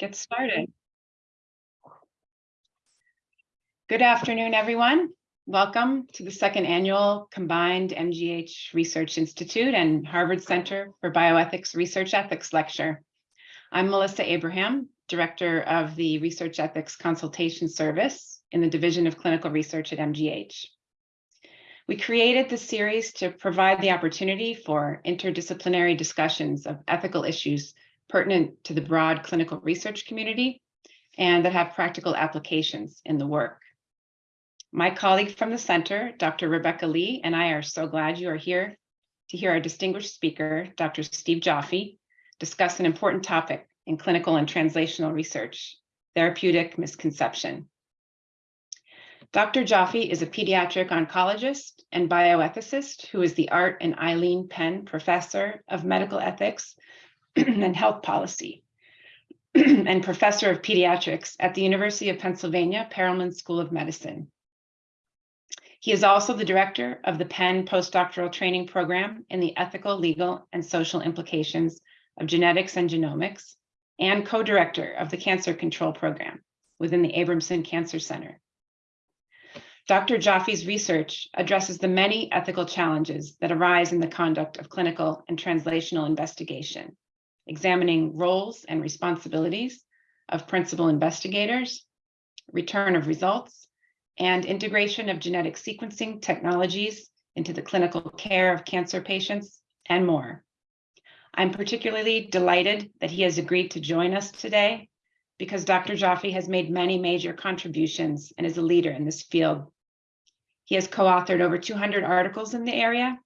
get started. Good afternoon, everyone. Welcome to the second annual Combined MGH Research Institute and Harvard Center for Bioethics Research Ethics Lecture. I'm Melissa Abraham, Director of the Research Ethics Consultation Service in the Division of Clinical Research at MGH. We created this series to provide the opportunity for interdisciplinary discussions of ethical issues pertinent to the broad clinical research community and that have practical applications in the work. My colleague from the center, Dr. Rebecca Lee, and I are so glad you are here to hear our distinguished speaker, Dr. Steve Joffe, discuss an important topic in clinical and translational research, therapeutic misconception. Dr. Joffe is a pediatric oncologist and bioethicist who is the Art and Eileen Penn Professor of Medical Ethics and Health Policy and Professor of Pediatrics at the University of Pennsylvania Perelman School of Medicine. He is also the director of the Penn Postdoctoral Training Program in the Ethical, Legal, and Social Implications of Genetics and Genomics, and co-director of the Cancer Control Program within the Abramson Cancer Center. Dr. Joffe's research addresses the many ethical challenges that arise in the conduct of clinical and translational investigation, examining roles and responsibilities of principal investigators, return of results, and integration of genetic sequencing technologies into the clinical care of cancer patients, and more. I'm particularly delighted that he has agreed to join us today because Dr. Joffe has made many major contributions and is a leader in this field. He has co-authored over 200 articles in the area,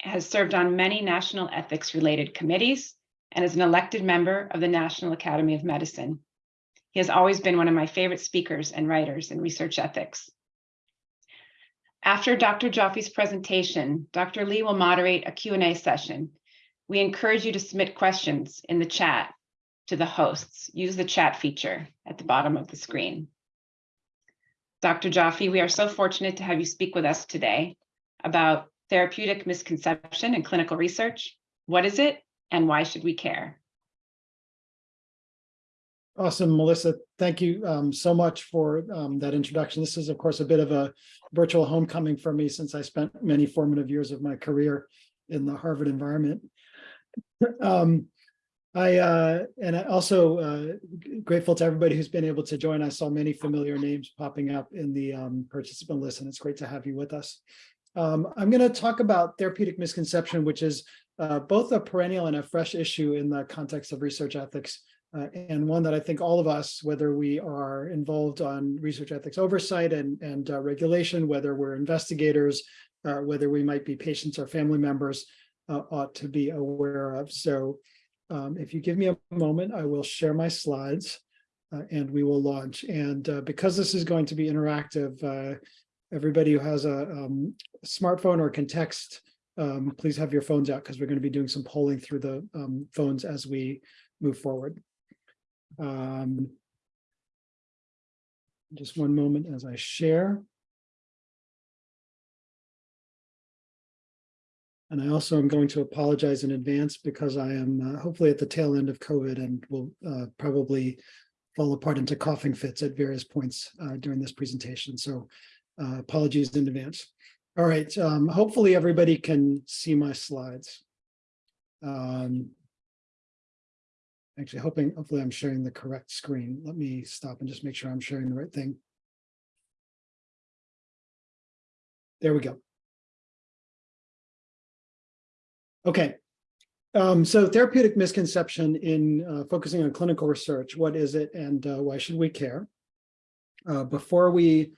has served on many national ethics related committees, and is an elected member of the National Academy of Medicine. He has always been one of my favorite speakers and writers in research ethics. After Dr. Joffe's presentation, Dr. Lee will moderate a Q&A session. We encourage you to submit questions in the chat to the hosts. Use the chat feature at the bottom of the screen. Dr. Joffe, we are so fortunate to have you speak with us today about therapeutic misconception in clinical research. What is it and why should we care? Awesome, Melissa. Thank you um, so much for um, that introduction. This is, of course, a bit of a virtual homecoming for me since I spent many formative years of my career in the Harvard environment. Um, I uh, and I also uh, grateful to everybody who's been able to join. I saw many familiar names popping up in the um, participant list, and it's great to have you with us. Um, I'm going to talk about therapeutic misconception, which is uh, both a perennial and a fresh issue in the context of research ethics uh, and one that I think all of us, whether we are involved on research ethics oversight and, and uh, regulation, whether we're investigators, uh, whether we might be patients or family members, uh, ought to be aware of. So um, if you give me a moment, I will share my slides uh, and we will launch. And because this is going to be interactive, everybody who has a, um, smartphone or can text, um, please have your phones out because we're going to be doing some polling through the um, phones as we move forward. Um, just one moment as I share. And I also am going to apologize in advance because I am uh, hopefully at the tail end of COVID and will uh, probably fall apart into coughing fits at various points uh, during this presentation. So uh, apologies in advance. All right, um, hopefully everybody can see my slides. Um, actually hoping, hopefully I'm sharing the correct screen. Let me stop and just make sure I'm sharing the right thing. There we go. Okay, um, so therapeutic misconception in uh, focusing on clinical research, what is it and uh, why should we care? Uh, before we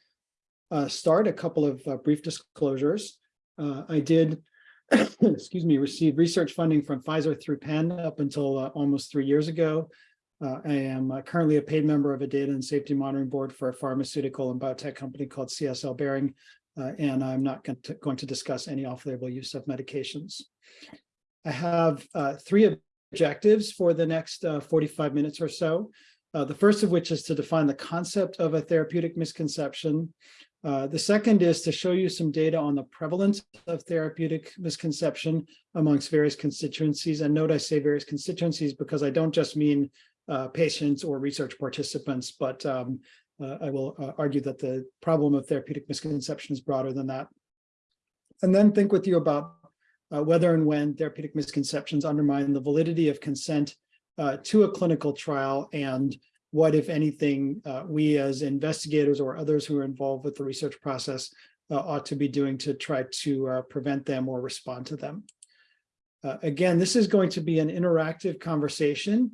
uh, start, a couple of uh, brief disclosures. Uh, I did excuse me, received research funding from Pfizer through Penn up until uh, almost three years ago. Uh, I am uh, currently a paid member of a data and safety monitoring board for a pharmaceutical and biotech company called CSL Behring, uh, and I'm not going to, going to, discuss any off-label use of medications. I have uh, three objectives for the next uh, 45 minutes or so. the first of which is to define the concept of a therapeutic misconception, uh, the second is to show you some data on the prevalence of therapeutic misconception amongst various constituencies. And note I say various constituencies because I don't just mean uh, patients or research participants, but um, uh, I will uh, argue that the problem of therapeutic misconception is broader than that. And then think with you about uh, whether and when therapeutic misconceptions undermine the validity of consent to a clinical trial and what, if anything, uh, we as investigators or others who are involved with the research process uh, ought to be doing to try to uh, prevent them or respond to them. Uh, again, this is going to be an interactive conversation.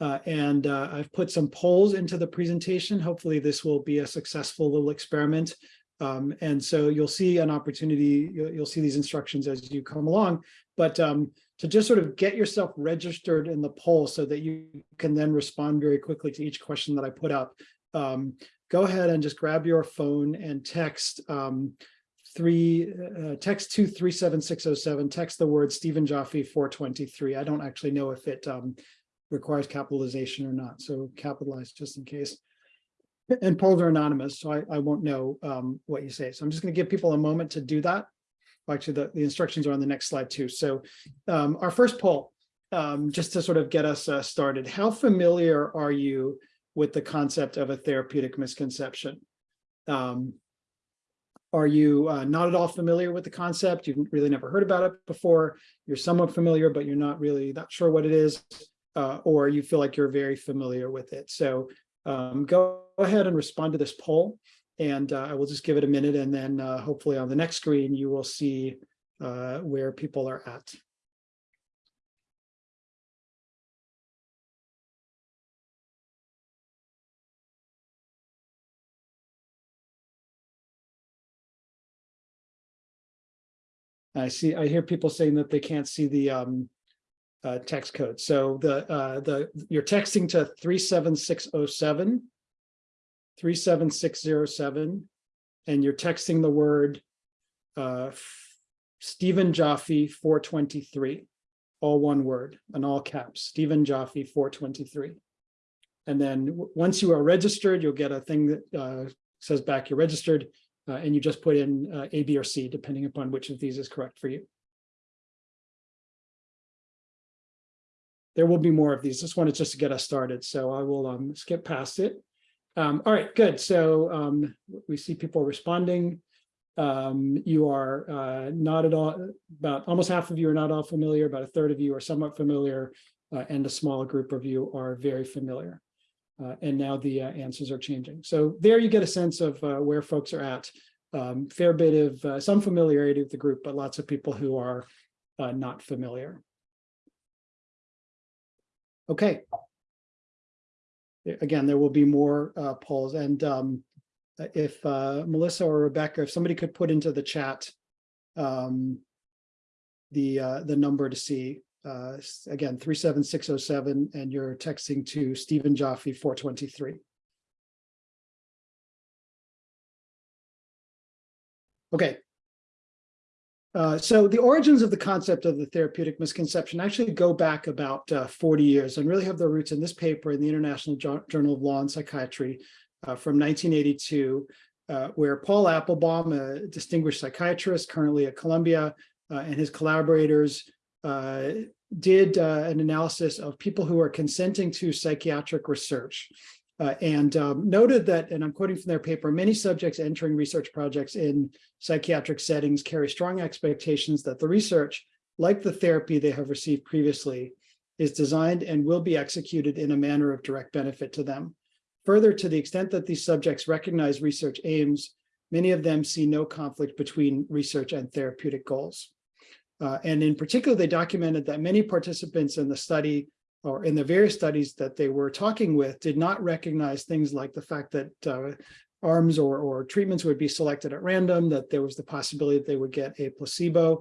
Uh, and uh, I've put some polls into the presentation. Hopefully this will be a successful little experiment. Um, and so you'll see an opportunity, you'll, you'll, see these instructions as you come along, but um, to just sort of get yourself registered in the poll so that you can then respond very quickly to each question that I put up. Um, go ahead and just grab your phone and text um, three, uh, text two three seven six zero seven. Text the word Stephen Joffe four twenty three. I don't actually know if it um, requires capitalization or not, so capitalize just in case. And polls are anonymous, so I, I won't know um, what you say. So I'm just going to give people a moment to do that. Actually, the, the instructions are on the next slide too. So um, our first poll, um, just to sort of get us uh, started, how familiar are you with the concept of a therapeutic misconception? Um, are you uh, not at all familiar with the concept? You've really never heard about it before. You're somewhat familiar, but you're not really not sure what it is, uh, or you feel like you're very familiar with it. So um, go ahead and respond to this poll, and uh, I will just give it a minute, and then uh, hopefully on the next screen you will see uh, where people are at. I see, I hear people saying that they can't see the um, uh, text code. So the uh, the you're texting to 37607, 37607, and you're texting the word uh, Stephen Joffe 423, all one word, and all caps, Stephen Joffe 423. And then once you are registered, you'll get a thing that uh, says back you're registered uh, and you just put in uh, A, B, or C, depending upon which of these is correct for you. There will be more of these. This one is just to get us started, so I will um, skip past it. Um, all right, good. So um, we see people responding. Um, you are uh, not at all, about almost half of you are not all familiar, about a third of you are somewhat familiar, uh, and a small group of you are very familiar. Uh, and now the uh, answers are changing. So there you get a sense of uh, where folks are at. Um, fair bit of uh, some familiarity with the group, but lots of people who are not familiar. Okay. Again, there will be more uh, polls. And um, if Melissa or Rebecca, if somebody could put into the chat um, the the number to see uh, again, 37607, and you're texting to Stephen Joffe 423. Okay. Uh, so the origins of the concept of the therapeutic misconception actually go back about uh, 40 years and really have their roots in this paper in the International Journal of Law and Psychiatry uh, from 1982, uh, where Paul Appelbaum, a distinguished psychiatrist currently at Columbia, uh, and his collaborators did an analysis of people who are consenting to psychiatric research uh, and um, noted that, and I'm quoting from their paper, many subjects entering research projects in psychiatric settings carry strong expectations that the research, like the therapy they have received previously, is designed and will be executed in a manner of direct benefit to them. Further, to the extent that these subjects recognize research aims, many of them see no conflict between research and therapeutic goals. Uh, and in particular, they documented that many participants in the study or in the various studies that they were talking with did not recognize things like the fact that uh, arms or, or treatments would be selected at random, that there was the possibility that they would get a placebo,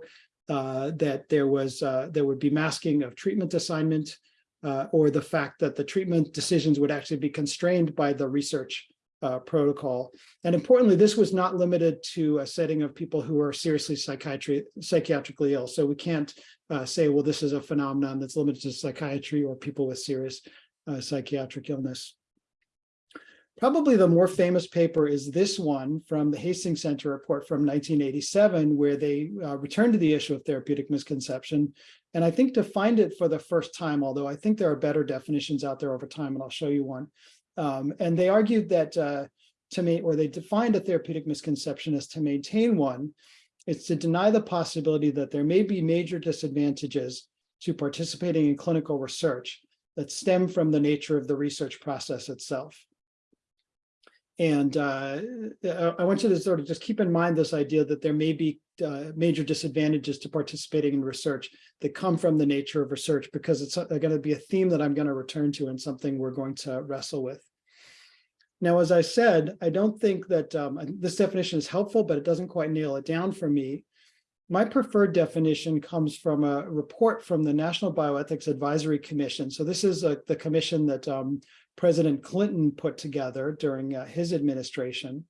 uh, that there was uh, there would be masking of treatment assignment, uh, or the fact that the treatment decisions would actually be constrained by the research uh, protocol. And importantly, this was not limited to a setting of people who are seriously psychiatry, psychiatrically ill. So we can't uh, say, well, this is a phenomenon that's limited to psychiatry or people with serious uh, psychiatric illness. Probably the more famous paper is this one from the Hastings Center report from 1987, where they uh, returned to the issue of therapeutic misconception. And I think defined it for the first time, although I think there are better definitions out there over time, and I'll show you one. Um, and they argued that uh, to me, or they defined a therapeutic misconception as to maintain one, it's to deny the possibility that there may be major disadvantages to participating in clinical research that stem from the nature of the research process itself. And uh, I want you to sort of just keep in mind this idea that there may be uh, major disadvantages to participating in research that come from the nature of research, because it's going to be a theme that I'm going to return to and something we're going to wrestle with. Now, as I said, I don't think that um, this definition is helpful, but it doesn't quite nail it down for me. My preferred definition comes from a report from the National Bioethics Advisory Commission. So this is a, the commission that um, President Clinton put together during uh, his administration.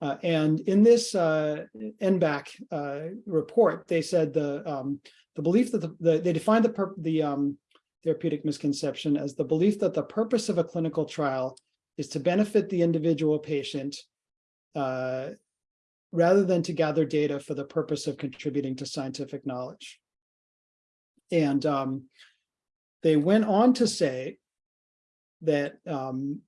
Uh, and in this uh, NBAC uh, report, they said the um, the belief that the, the they defined the the um, therapeutic misconception as the belief that the purpose of a clinical trial is to benefit the individual patient uh, rather than to gather data for the purpose of contributing to scientific knowledge. And um, they went on to say that um,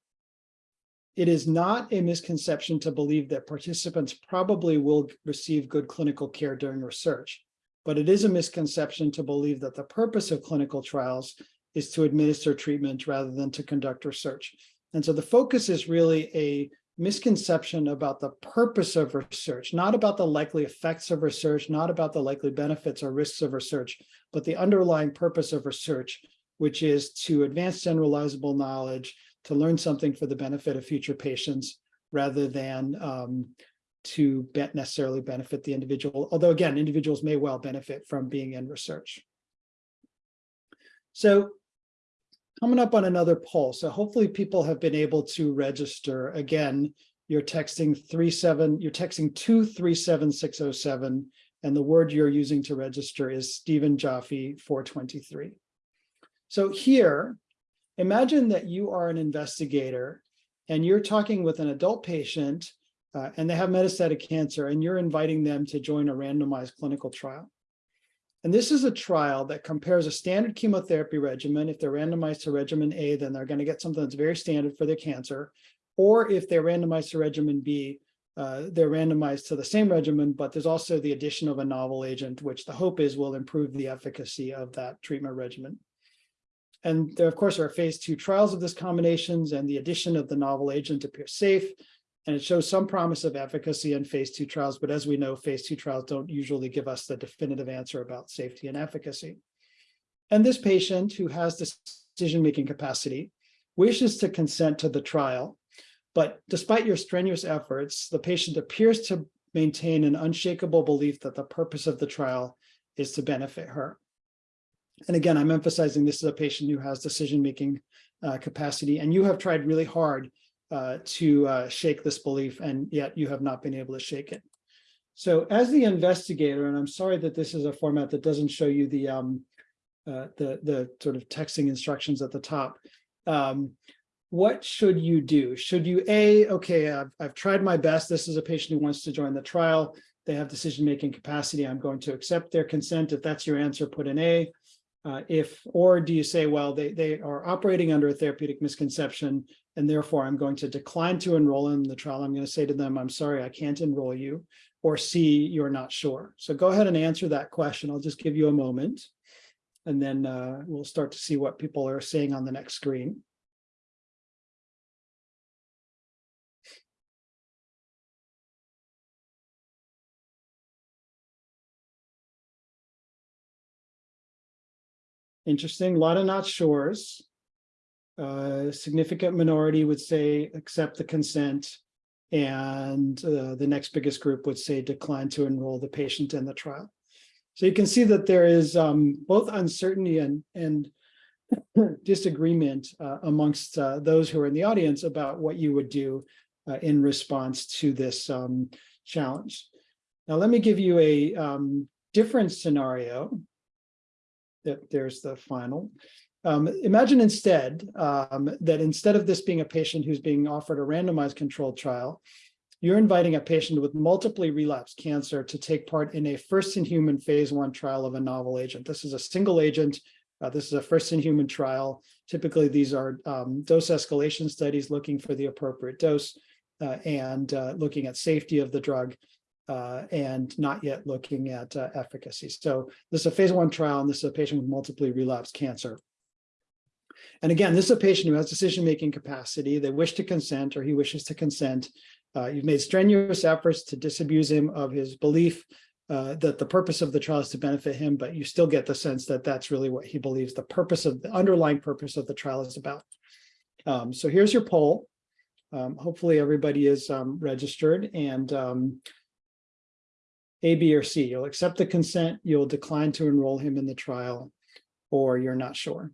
it is not a misconception to believe that participants probably will receive good clinical care during research, but it is a misconception to believe that the purpose of clinical trials is to administer treatment rather than to conduct research. And so the focus is really a misconception about the purpose of research, not about the likely effects of research, not about the likely benefits or risks of research, but the underlying purpose of research, which is to advance generalizable knowledge, to learn something for the benefit of future patients, rather than um, to necessarily benefit the individual. Although again, individuals may well benefit from being in research. So coming up on another poll. So hopefully people have been able to register. Again, you're texting three seven, you're texting two three seven six oh seven, and the word you're using to register is Stephen Joffe 423. So here, imagine that you are an investigator and you're talking with an adult patient uh, and they have metastatic cancer and you're inviting them to join a randomized clinical trial. And this is a trial that compares a standard chemotherapy regimen. If they're randomized to regimen A, then they're going to get something that's very standard for their cancer. Or if they're randomized to regimen B, uh, they're randomized to the same regimen, but there's also the addition of a novel agent, which the hope is will improve the efficacy of that treatment regimen. And there, of course, are phase two trials of this combinations and the addition of the novel agent appears safe. And it shows some promise of efficacy in phase two trials, but as we know, phase two trials don't usually give us the definitive answer about safety and efficacy. And this patient who has decision-making capacity wishes to consent to the trial, but despite your strenuous efforts, the patient appears to maintain an unshakable belief that the purpose of the trial is to benefit her. And again, I'm emphasizing this is a patient who has decision-making uh, capacity, and you have tried really hard uh, to uh, shake this belief, and yet you have not been able to shake it. So as the investigator, and I'm sorry that this is a format that doesn't show you the um, uh, the the sort of texting instructions at the top. Um, what should you do? Should you a okay? I've, I've tried my best. This is a patient who wants to join the trial. They have decision-making capacity. I'm going to accept their consent. If that's your answer, put an A. Uh, if, or do you say, well, they, they are operating under a therapeutic misconception, and therefore I'm going to decline to enroll in the trial. I'm going to say to them, I'm sorry, I can't enroll you, or C, you're not sure. So go ahead and answer that question. I'll just give you a moment, and then uh, we'll start to see what people are saying on the next screen. Interesting, a lot of not sures. A significant minority would say accept the consent. And uh, the next biggest group would say decline to enroll the patient in the trial. So you can see that there is um, both uncertainty and, and disagreement uh, amongst uh, those who are in the audience about what you would do uh, in response to this um, challenge. Now, let me give you a um, different scenario there's the final. Um, imagine instead um, that instead of this being a patient who's being offered a randomized controlled trial, you're inviting a patient with multiply relapsed cancer to take part in a first in human phase one trial of a novel agent. This is a single agent. Uh, this is a first in human trial. Typically, these are um, dose escalation studies looking for the appropriate dose uh, and uh, looking at safety of the drug uh, and not yet looking at uh, efficacy. So this is a phase one trial, and this is a patient with multiply relapsed cancer. And again, this is a patient who has decision-making capacity. They wish to consent or he wishes to consent. Uh, you've made strenuous efforts to disabuse him of his belief uh, that the purpose of the trial is to benefit him, but you still get the sense that that's really what he believes the purpose of the underlying purpose of the trial is about. Um, so here's your poll. Um, hopefully everybody is um, registered and um, A, B, or C. You'll accept the consent, you'll decline to enroll him in the trial, or you're not sure.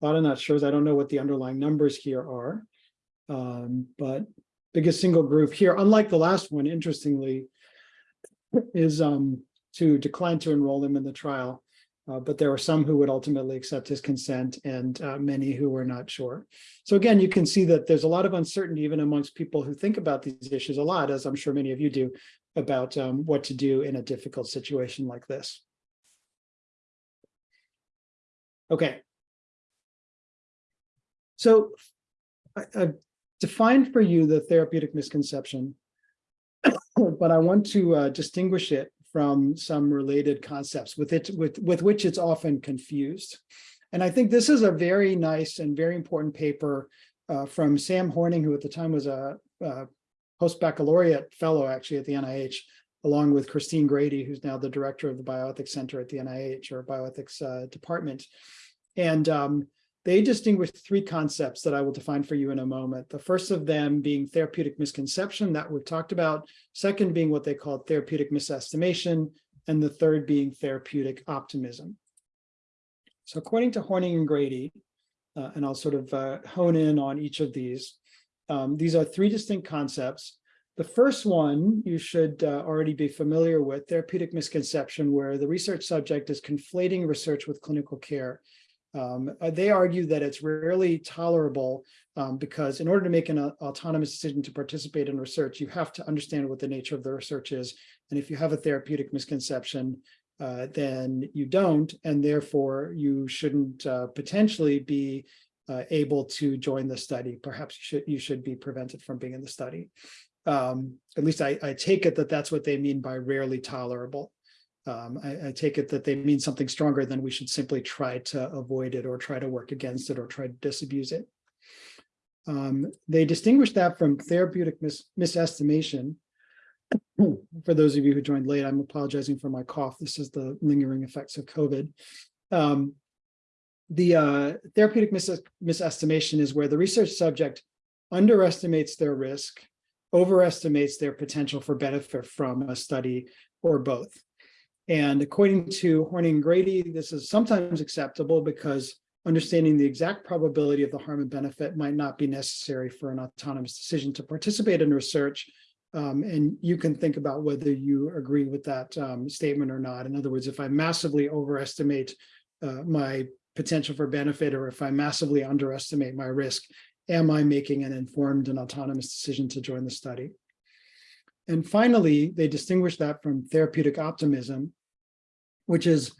A lot of not sures. I don't know what the underlying numbers here are. Um, but biggest single group here, unlike the last one, interestingly, is um, to decline to enroll him in the trial. Uh, but there were some who would ultimately accept his consent and uh, many who were not sure. So again, you can see that there's a lot of uncertainty even amongst people who think about these issues a lot, as I'm sure many of you do, about um, what to do in a difficult situation like this. Okay, so I, I've defined for you the therapeutic misconception, but I want to uh, distinguish it from some related concepts with it with, with which it's often confused. And I think this is a very nice and very important paper uh, from Sam Horng, who at the time was a, a post-baccalaureate fellow actually at the NIH, along with Christine Grady, who's now the director of the Bioethics Center at the NIH or Bioethics uh, Department. And um, they distinguish three concepts that I will define for you in a moment. The first of them being therapeutic misconception that we've talked about, second being what they call therapeutic misestimation, and the third being therapeutic optimism. So according to Horng and Grady, uh, and I'll sort of uh, hone in on each of these, um, these are three distinct concepts. The first one you should uh, already be familiar with, therapeutic misconception, where the research subject is conflating research with clinical care. Um, uh, they argue that it's rarely tolerable um, because in order to make an uh, autonomous decision to participate in research, you have to understand what the nature of the research is. And if you have a therapeutic misconception, uh, then you don't, and therefore you shouldn't uh, potentially be uh, able to join the study. Perhaps you should you should be prevented from being in the study. Um, at least I, I take it that that's what they mean by rarely tolerable um, I, I, take it that they mean something stronger than we should simply try to avoid it or try to work against it or try to disabuse it. Um, they distinguish that from therapeutic mis misestimation. for those of you who joined late, I'm apologizing for my cough. This is the lingering effects of COVID. Um, the uh, therapeutic mis misestimation is where the research subject underestimates their risk, overestimates their potential for benefit from a study or both. And according to Horng and Grady, this is sometimes acceptable because understanding the exact probability of the harm and benefit might not be necessary for an autonomous decision to participate in research. Um, and you can think about whether you agree with that um, statement or not. In other words, if I massively overestimate uh, my potential for benefit, or if I massively underestimate my risk, am I making an informed and autonomous decision to join the study? And finally, they distinguish that from therapeutic optimism, which is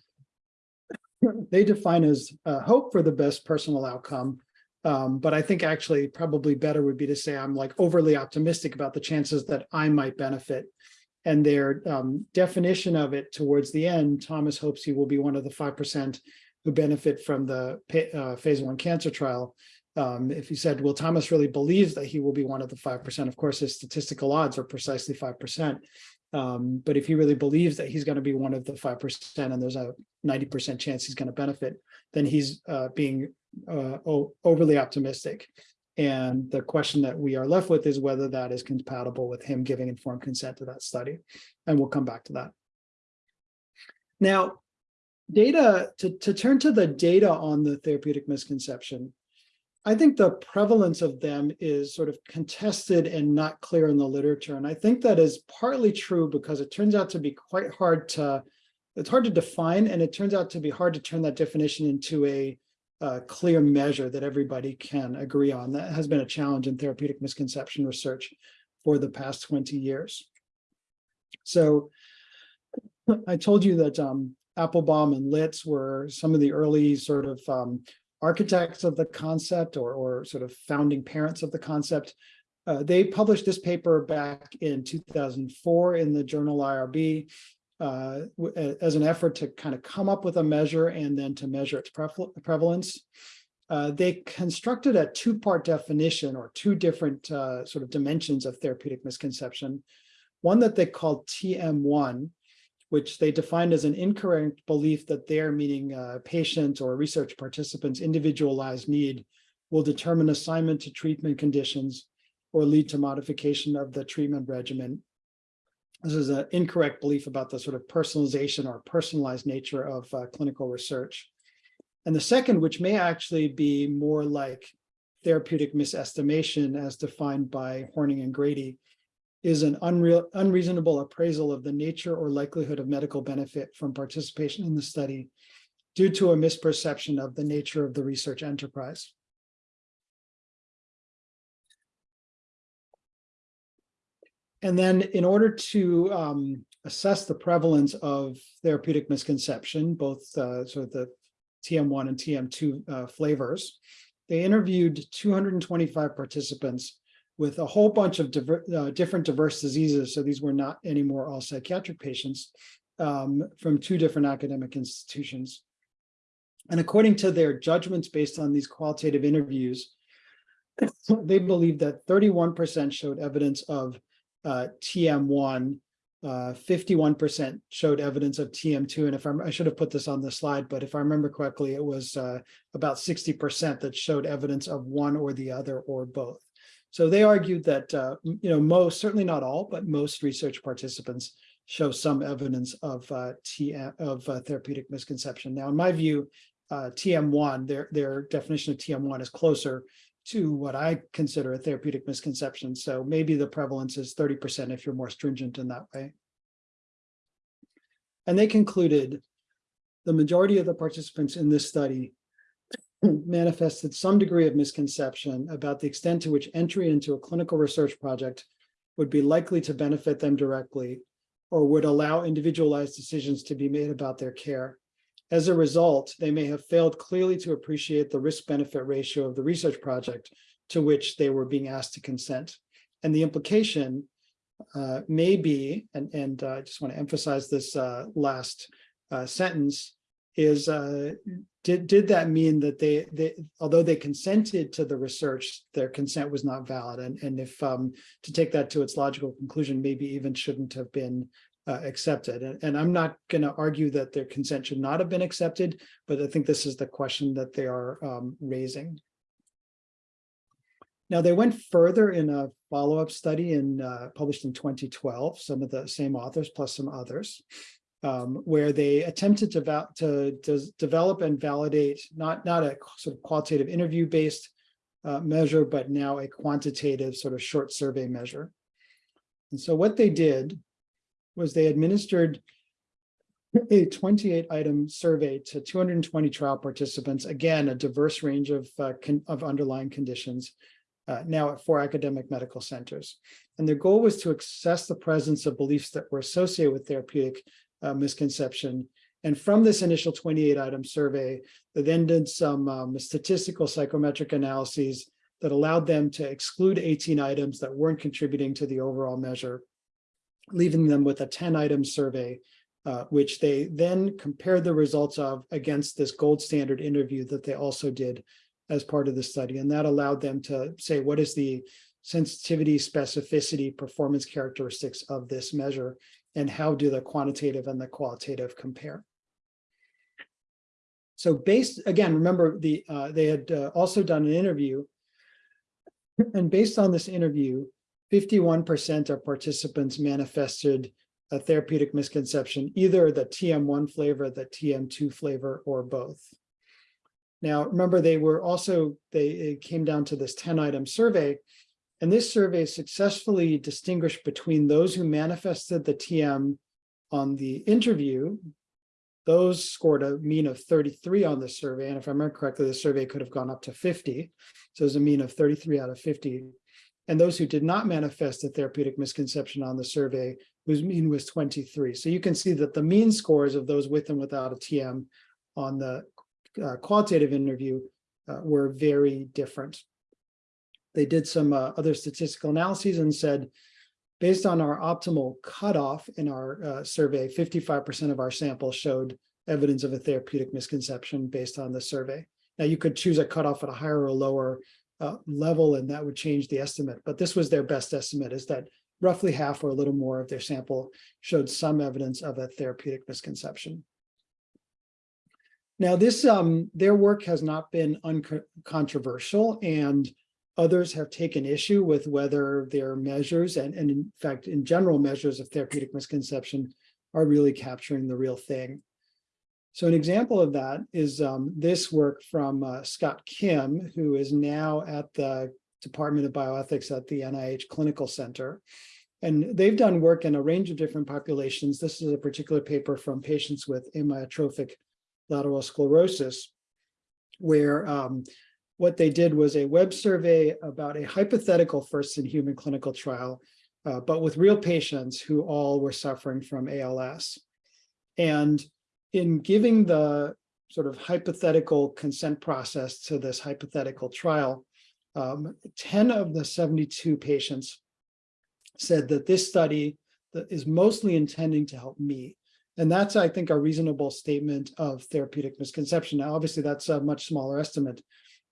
they define as uh, hope for the best personal outcome. Um, but I think actually probably better would be to say I'm like overly optimistic about the chances that I might benefit. And their um, definition of it towards the end, Thomas hopes he will be one of the 5% who benefit from the uh, phase one cancer trial. Um, if he said, well, Thomas really believes that he will be one of the 5%, of course, his statistical odds are precisely 5%. Um, but if he really believes that he's going to be one of the 5% and there's a 90% chance he's going to benefit, then he's uh, being uh, overly optimistic. And the question that we are left with is whether that is compatible with him giving informed consent to that study. And we'll come back to that. Now, data, to, to turn to the data on the therapeutic misconception, I think the prevalence of them is sort of contested and not clear in the literature. And I think that is partly true because it turns out to be quite hard to, it's hard to define, and it turns out to be hard to turn that definition into a uh, clear measure that everybody can agree on. That has been a challenge in therapeutic misconception research for the past 20 years. So I told you that um, Appelbaum and Lidz were some of the early sort of um, architects of the concept or, or sort of founding parents of the concept. Uh, they published this paper back in 2004 in the journal IRB uh, as an effort to kind of come up with a measure and then to measure its preval- prevalence. Uh, they constructed a two-part definition or two different uh, sort of dimensions of therapeutic misconception. One that they called TM1, which they defined as an incorrect belief that their, meaning uh, patient or research participants' individualized need will determine assignment to treatment conditions or lead to modification of the treatment regimen. This is an incorrect belief about the sort of personalization or personalized nature of uh, clinical research. And the second, which may actually be more like therapeutic misestimation as defined by Horng and Grady, is an unreal, unreasonable appraisal of the nature or likelihood of medical benefit from participation in the study due to a misperception of the nature of the research enterprise. And then in order to um, assess the prevalence of therapeutic misconception, both uh, sort of the TM1 and TM2 uh, flavors, they interviewed 225 participants with a whole bunch of diver, uh, different diverse diseases. So these were not anymore all psychiatric patients um, from two different academic institutions. And according to their judgments based on these qualitative interviews, they believed that 31% showed evidence of uh, TM1, uh, 51% showed evidence of TM2. And if I'm, I should have put this on the slide, but if I remember correctly, it was uh, about 60% that showed evidence of one or the other or both. So they argued that, uh, you know, most, certainly not all, but most research participants show some evidence of uh, TM, of uh, therapeutic misconception. Now, in my view, uh, TM1, their, their definition of TM1 is closer to what I consider a therapeutic misconception. So maybe the prevalence is 30% if you're more stringent in that way. And they concluded the majority of the participants in this study manifested some degree of misconception about the extent to which entry into a clinical research project would be likely to benefit them directly or would allow individualized decisions to be made about their care. As a result, they may have failed clearly to appreciate the risk-benefit ratio of the research project to which they were being asked to consent. And the implication uh, may be, and, and uh, I just want to emphasize this uh, last uh, sentence, is uh, did, did that mean that they, they, although they consented to the research, their consent was not valid? And, and if um, to take that to its logical conclusion, maybe even shouldn't have been uh, accepted. And, and I'm not going to argue that their consent should not have been accepted, but I think this is the question that they are um, raising. Now, they went further in a follow-up study in uh, published in 2012, some of the same authors plus some others, um, where they attempted to, to, to develop and validate not, not a sort of qualitative interview-based uh, measure, but now a quantitative sort of short survey measure. And so what they did was they administered a 28 item survey to 220 trial participants, again, a diverse range of, uh, of underlying conditions, uh, now at four academic medical centers. And their goal was to assess the presence of beliefs that were associated with therapeutic uh, misconception. And from this initial 28 item survey, they then did some um, statistical psychometric analyses that allowed them to exclude 18 items that weren't contributing to the overall measure leaving them with a 10 item survey, uh, which they then compared the results of against this gold standard interview that they also did as part of the study. And that allowed them to say, what is the sensitivity, specificity, performance characteristics of this measure, and how do the quantitative and the qualitative compare? So based, again, remember the uh, they had uh, also done an interview, and based on this interview, 51% of participants manifested a therapeutic misconception, either the TM1 flavor, the TM2 flavor, or both. Now, remember, they were also, they came down to this 10 item survey. And this survey successfully distinguished between those who manifested the TM on the interview. Those scored a mean of 33 on the survey. And if I remember correctly, the survey could have gone up to 50. So it was a mean of 33 out of 50. And those who did not manifest a therapeutic misconception on the survey, whose mean was 23. So you can see that the mean scores of those with and without a TM on the uh, qualitative interview uh, were very different. They did some uh, other statistical analyses and said, based on our optimal cutoff in our uh, survey, 55% of our sample showed evidence of a therapeutic misconception based on the survey. Now you could choose a cutoff at a higher or lower uh, level and that would change the estimate, but this was their best estimate is that roughly half or a little more of their sample showed some evidence of a therapeutic misconception. Now this, um, their work has not been uncontroversial and others have taken issue with whether their measures and, and in fact, in general measures of therapeutic misconception are really capturing the real thing. So an example of that is um, this work from uh, Scott Kim, who is now at the Department of Bioethics at the NIH Clinical Center. And they've done work in a range of different populations. This is a particular paper from patients with amyotrophic lateral sclerosis, where um, what they did was a web survey about a hypothetical first in human clinical trial, uh, but with real patients who all were suffering from ALS. And in giving the sort of hypothetical consent process to this hypothetical trial, um, 10 of the 72 patients said that this study is mostly intending to help me. And that's, I think, a reasonable statement of therapeutic misconception. Now, obviously, that's a much smaller estimate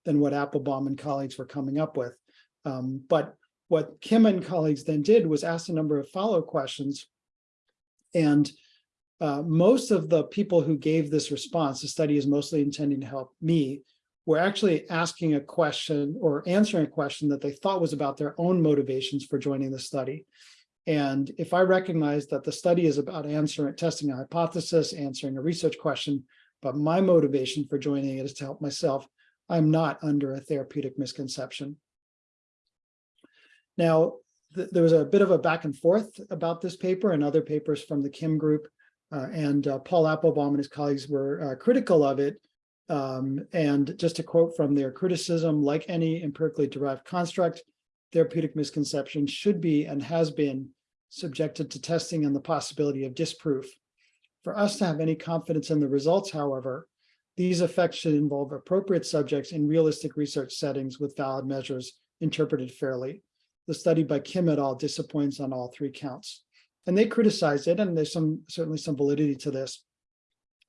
than what Appelbaum and colleagues were coming up with. Um, but what Kim and colleagues then did was ask a number of follow questions. And uh, most of the people who gave this response, the study is mostly intending to help me, were actually asking a question or answering a question that they thought was about their own motivations for joining the study. And if I recognize that the study is about answering, testing a hypothesis, answering a research question, but my motivation for joining it is to help myself, I'm not under a therapeutic misconception. Now, th there was a bit of a back and forth about this paper and other papers from the Kim group, uh, and uh, Paul Appelbaum and his colleagues were uh, critical of it. Um, and just to quote from their criticism, like any empirically derived construct, therapeutic misconception should be and has been subjected to testing and the possibility of disproof. For us to have any confidence in the results, however, these effects should involve appropriate subjects in realistic research settings with valid measures interpreted fairly. The study by Kim et al. disappoints on all three counts. And they criticized it, and there's some certainly some validity to this.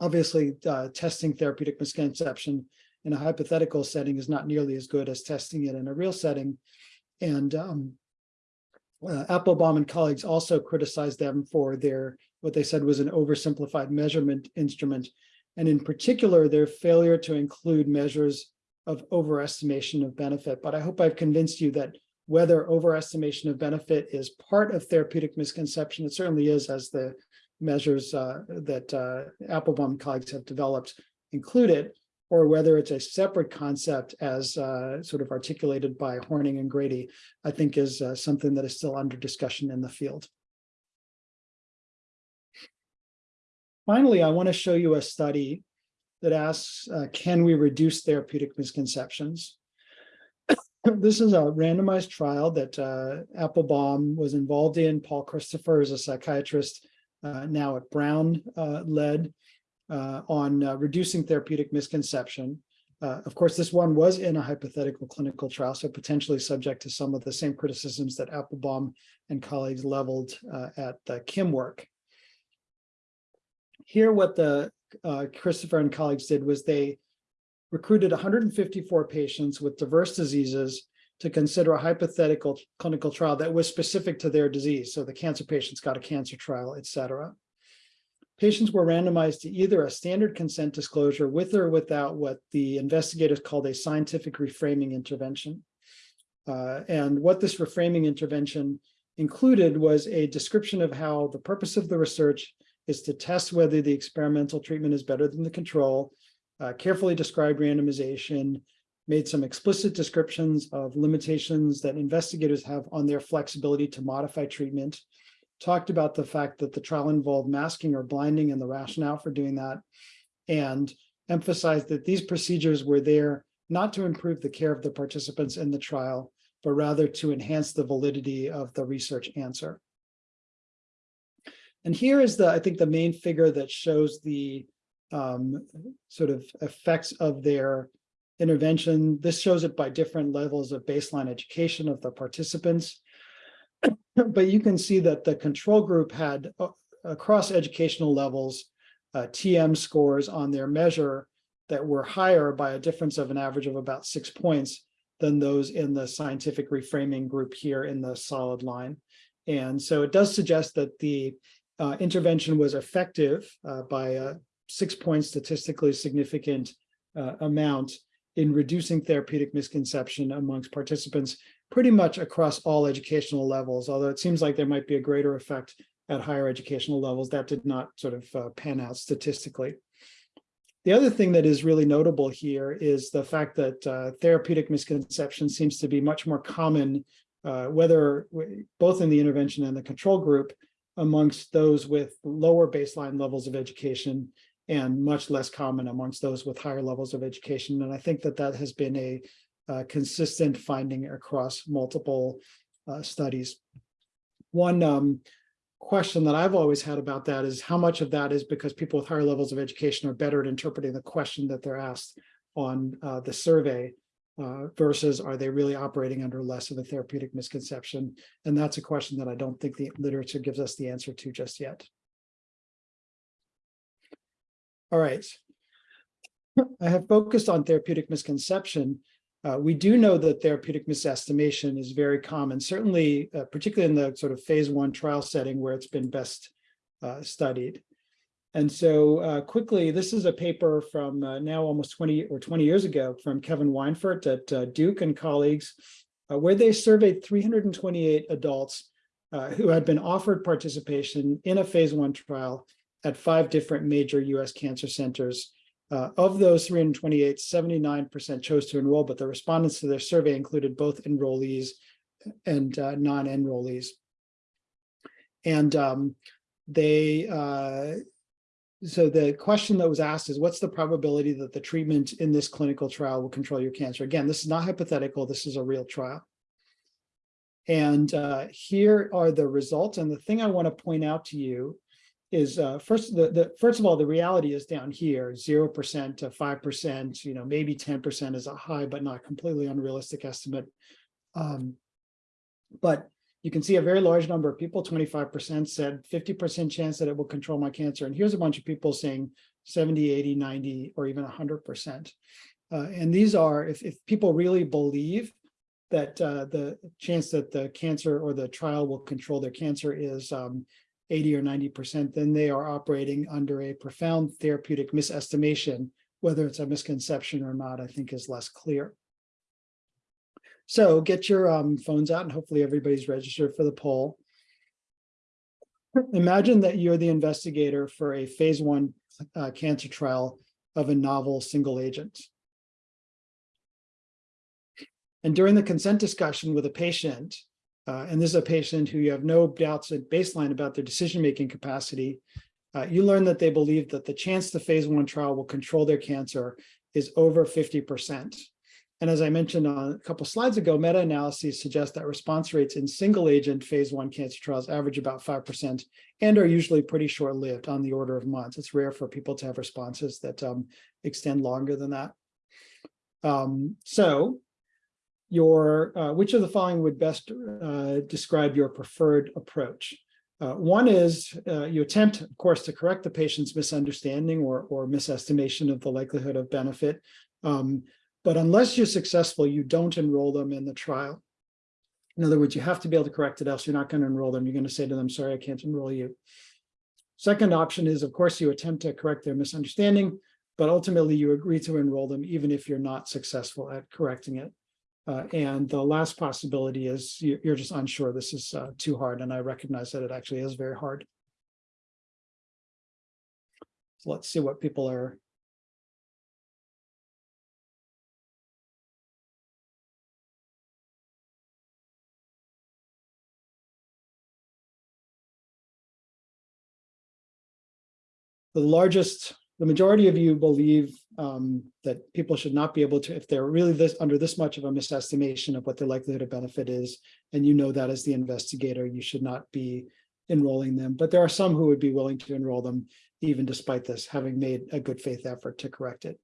Obviously, uh, testing therapeutic misconception in a hypothetical setting is not nearly as good as testing it in a real setting. And um, uh, Appelbaum and colleagues also criticized them for their, what they said was an oversimplified measurement instrument, and in particular, their failure to include measures of overestimation of benefit. But I hope I've convinced you that whether overestimation of benefit is part of therapeutic misconception, it certainly is as the measures uh, that uh, Appelbaum colleagues have developed include it, or whether it's a separate concept as uh, sort of articulated by Horng and Grady, I think is uh, something that is still under discussion in the field. Finally, I want to show you a study that asks, uh, can we reduce therapeutic misconceptions? this is a randomized trial that uh, Appelbaum was involved in. Paul Christopher is a psychiatrist uh, now at Brown uh, led uh, on uh, reducing therapeutic misconception. Of course, this one was in a hypothetical clinical trial, so potentially subject to some of the same criticisms that Appelbaum and colleagues leveled at the Kim work. Here, what the uh, Christopher and colleagues did was they recruited 154 patients with diverse diseases to consider a hypothetical clinical trial that was specific to their disease. So the cancer patients got a cancer trial, et cetera. Patients were randomized to either a standard consent disclosure with or without what the investigators called a scientific reframing intervention. Uh, and what this reframing intervention included was a description of how the purpose of the research is to test whether the experimental treatment is better than the control, uh, carefully described randomization, made some explicit descriptions of limitations that investigators have on their flexibility to modify treatment, talked about the fact that the trial involved masking or blinding and the rationale for doing that, and emphasized that these procedures were there not to improve the care of the participants in the trial, but rather to enhance the validity of the research answer. And here is the, I think, the main figure that shows the um, sort of effects of their intervention. This shows it by different levels of baseline education of the participants. But you can see that the control group had uh, across educational levels, uh, TM scores on their measure that were higher by a difference of an average of about six points than those in the scientific reframing group here in the solid line. And so it does suggest that the uh, intervention was effective uh, by a six point statistically significant uh, amount in reducing therapeutic misconception amongst participants pretty much across all educational levels, although it seems like there might be a greater effect at higher educational levels. That did not sort of uh, pan out statistically. The other thing that is really notable here is the fact that uh, therapeutic misconception seems to be much more common, uh, whether both in the intervention and the control group, amongst those with lower baseline levels of education and much less common amongst those with higher levels of education. And I think that that has been a uh, consistent finding across multiple uh, studies. One um, question that I've always had about that is how much of that is because people with higher levels of education are better at interpreting the question that they're asked on uh, the survey uh, versus are they really operating under less of a therapeutic misconception? And that's a question that I don't think the literature gives us the answer to just yet. All right. I have focused on therapeutic misconception. Uh, we do know that therapeutic misestimation is very common, certainly, uh, particularly in the sort of phase one trial setting where it's been best uh, studied. And so uh, quickly, this is a paper from uh, now almost 20 or 20 years ago from Kevin Weinfurt at uh, Duke and colleagues, where they surveyed 328 adults who had been offered participation in a phase one trial at five different major US cancer centers. Uh, of those 328, 79% chose to enroll, but the respondents to their survey included both enrollees and uh, non-enrollees. And um, they, uh, so the question that was asked is, what's the probability that the treatment in this clinical trial will control your cancer? Again, this is not hypothetical, this is a real trial. And uh, here are the results. And the thing I want to point out to you is uh, first the, the first of all the reality is down here zero percent to five percent you know maybe 10 percent is a high but not completely unrealistic estimate um, but you can see a very large number of people 25 percent said 50 percent chance that it will control my cancer and here's a bunch of people saying 70 80 90 or even 100 percent uh, and these are if, if people really believe that uh, the chance that the cancer or the trial will control their cancer is um, 80 or 90%, then they are operating under a profound therapeutic misestimation. Whether it's a misconception or not, I think is less clear. So get your um, phones out and hopefully everybody's registered for the poll. Imagine that you're the investigator for a phase one uh, cancer trial of a novel single agent. And during the consent discussion with a patient, uh, and this is a patient who you have no doubts at baseline about their decision-making capacity, uh, you learn that they believe that the chance the phase one trial will control their cancer is over 50%. And as I mentioned on a couple slides ago, meta-analyses suggest that response rates in single agent phase one cancer trials average about 5% and are usually pretty short-lived on the order of months. It's rare for people to have responses that um, extend longer than that. Um, so your uh, which of the following would best uh, describe your preferred approach? Uh, one is uh, you attempt, of course, to correct the patient's misunderstanding or, or misestimation of the likelihood of benefit. Um, but unless you're successful, you don't enroll them in the trial. In other words, you have to be able to correct it, else you're not going to enroll them. You're going to say to them, sorry, I can't enroll you. Second option is, of course, you attempt to correct their misunderstanding, but ultimately you agree to enroll them even if you're not successful at correcting it. Uh, and the last possibility is you, are just unsure this is uh, too hard. And I recognize that it actually is very hard. So let's see what people are the largest, the majority of you believe um, that people should not be able to, if they're really this, under this much of a misestimation of what the likelihood of benefit is, and you know that as the investigator, you should not be enrolling them. But there are some who would be willing to enroll them even despite this, having made a good faith effort to correct it.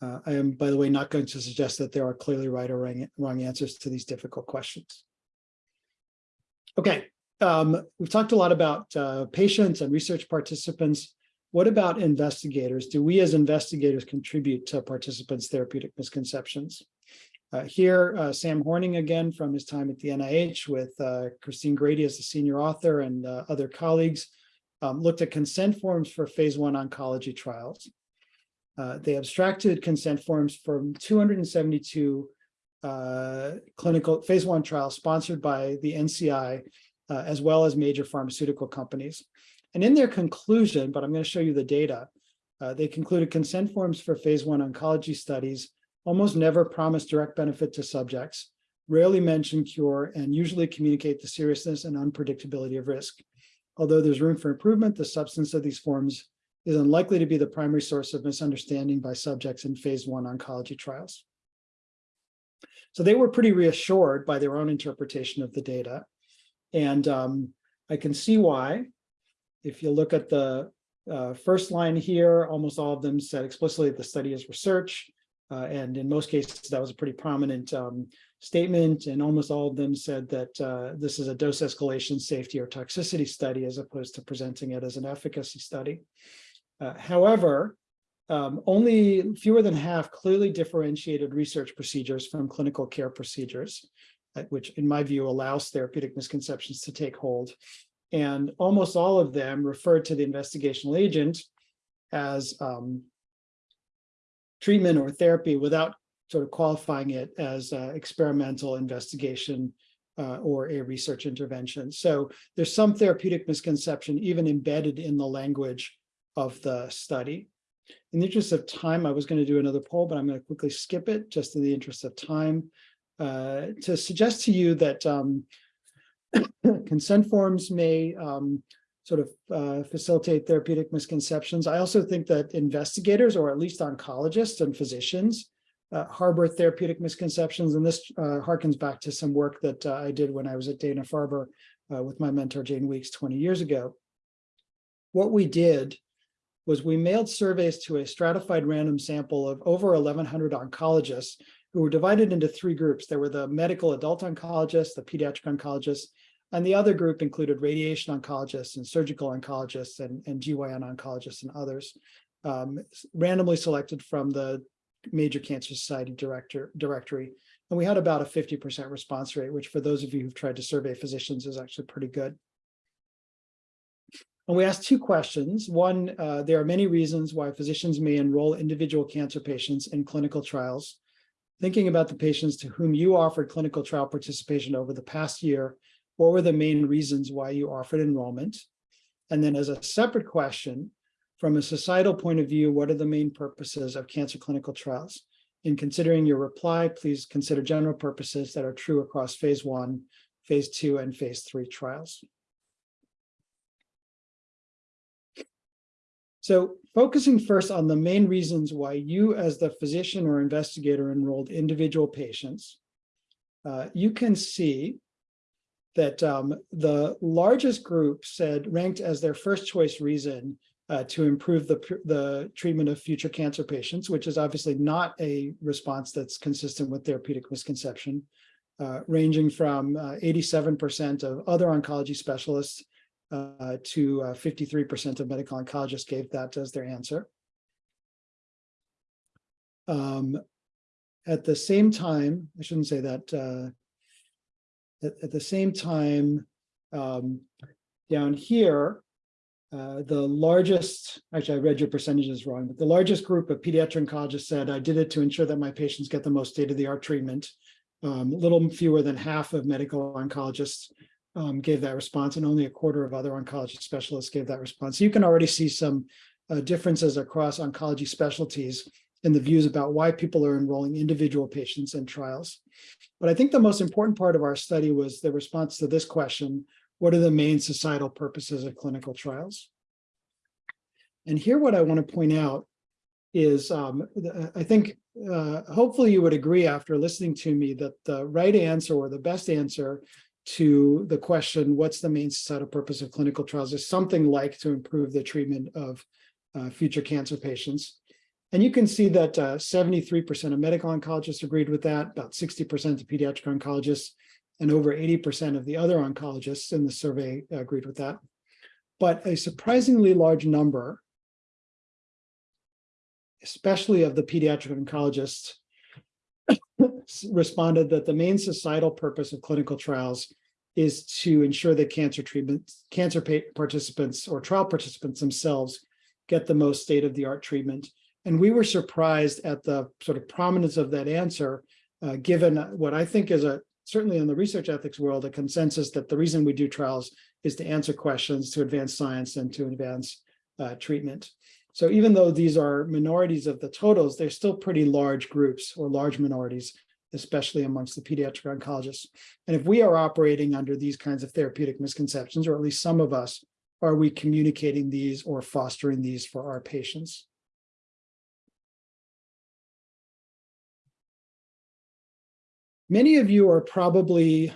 Uh, I am, by the way, not going to suggest that there are clearly right or wrong, wrong answers to these difficult questions. Okay, um, we've talked a lot about uh, patients and research participants. What about investigators? Do we as investigators contribute to participants' therapeutic misconceptions? Uh, here, uh, Sam Horng again from his time at the NIH with uh, Christine Grady as the senior author and uh, other colleagues um, looked at consent forms for phase one oncology trials. Uh, they abstracted consent forms from 272 uh, clinical phase one trials sponsored by the NCI, uh, as well as major pharmaceutical companies. And in their conclusion, but I'm going to show you the data, uh, they concluded consent forms for phase one oncology studies almost never promise direct benefit to subjects, rarely mention cure, and usually communicate the seriousness and unpredictability of risk. Although there's room for improvement, the substance of these forms is unlikely to be the primary source of misunderstanding by subjects in phase one oncology trials. So they were pretty reassured by their own interpretation of the data. And um, I can see why. If you look at the uh, first line here, almost all of them said explicitly that the study is research. Uh, and in most cases, that was a pretty prominent um, statement. And almost all of them said that uh, this is a dose escalation safety or toxicity study as opposed to presenting it as an efficacy study. Uh, however, um, only fewer than half clearly differentiated research procedures from clinical care procedures, which in my view allows therapeutic misconceptions to take hold. And almost all of them referred to the investigational agent as um, treatment or therapy without sort of qualifying it as uh, experimental investigation uh, or a research intervention. So there's some therapeutic misconception even embedded in the language of the study. In the interest of time, I was going to do another poll, but I'm going to quickly skip it just in the interest of time uh, to suggest to you that um, consent forms may um, sort of uh, facilitate therapeutic misconceptions. I also think that investigators, or at least oncologists and physicians, uh, harbor therapeutic misconceptions. And this uh, harkens back to some work that uh, I did when I was at Dana-Farber with my mentor, Jane Weeks, 20 years ago. What we did was we mailed surveys to a stratified random sample of over 1,100 oncologists who were divided into three groups. There were the medical adult oncologists, the pediatric oncologists, and the other group included radiation oncologists and surgical oncologists and, and GYN oncologists and others, um, randomly selected from the Major Cancer Society director, directory. And we had about a 50% response rate, which for those of you who've tried to survey physicians is actually pretty good. And we asked two questions. One, uh, there are many reasons why physicians may enroll individual cancer patients in clinical trials. Thinking about the patients to whom you offered clinical trial participation over the past year, what were the main reasons why you offered enrollment? And then as a separate question, from a societal point of view, what are the main purposes of cancer clinical trials? In considering your reply, please consider general purposes that are true across phase one, phase two, and phase three trials. So focusing first on the main reasons why you as the physician or investigator enrolled individual patients, uh, you can see that um, the largest group said ranked as their first choice reason uh, to improve the, the treatment of future cancer patients, which is obviously not a response that's consistent with therapeutic misconception, uh, ranging from 87% uh, of other oncology specialists uh, to 53% uh, of medical oncologists gave that as their answer. Um, at the same time, I shouldn't say that, uh, at, at, the same time, um, down here, uh, the largest, actually I read your percentages wrong, but the largest group of pediatric oncologists said, I did it to ensure that my patients get the most state-of-the-art treatment. Um, a little fewer than half of medical oncologists um, gave that response, and only a quarter of other oncology specialists gave that response. So you can already see some uh, differences across oncology specialties in the views about why people are enrolling individual patients in trials. But I think the most important part of our study was the response to this question, what are the main societal purposes of clinical trials? And here what I want to point out is um, I think uh, hopefully you would agree after listening to me that the right answer or the best answer to the question, what's the main societal purpose of clinical trials is something like to improve the treatment of uh, future cancer patients. And you can see that uh, 73% of medical oncologists agreed with that, about 60% of pediatric oncologists, and over 80% of the other oncologists in the survey agreed with that. But a surprisingly large number, especially of the pediatric oncologists, responded that the main societal purpose of clinical trials is to ensure that cancer treatment, cancer participants or trial participants themselves get the most state-of-the-art treatment. And we were surprised at the sort of prominence of that answer, uh, given what I think is a certainly in the research ethics world, a consensus that the reason we do trials is to answer questions, to advance science, and to advance uh, treatment. So even though these are minorities of the totals, they're still pretty large groups or large minorities, especially amongst the pediatric oncologists. And if we are operating under these kinds of therapeutic misconceptions, or at least some of us, are we communicating these or fostering these for our patients? Many of you are probably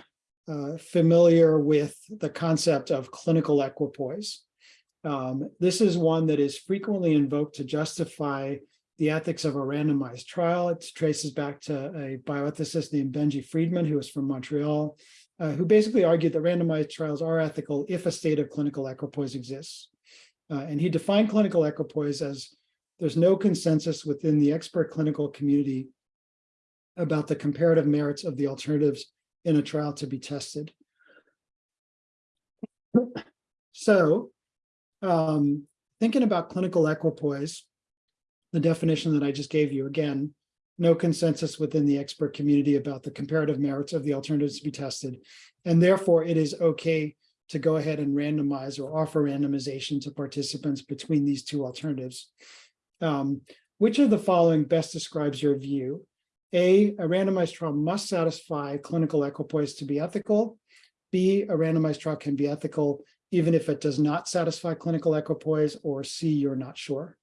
uh, familiar with the concept of clinical equipoise. Um, this is one that is frequently invoked to justify the ethics of a randomized trial. It traces back to a bioethicist named Benji Freedman, who was from Montreal, uh, who basically argued that randomized trials are ethical if a state of clinical equipoise exists. Uh, and he defined clinical equipoise as there's no consensus within the expert clinical community about the comparative merits of the alternatives in a trial to be tested. So um, thinking about clinical equipoise, the definition that I just gave you, again, no consensus within the expert community about the comparative merits of the alternatives to be tested. And therefore, it is okay to go ahead and randomize or offer randomization to participants between these two alternatives. Um, which of the following best describes your view? A, a randomized trial must satisfy clinical equipoise to be ethical. B, a randomized trial can be ethical even if it does not satisfy clinical equipoise, or C, you're not sure.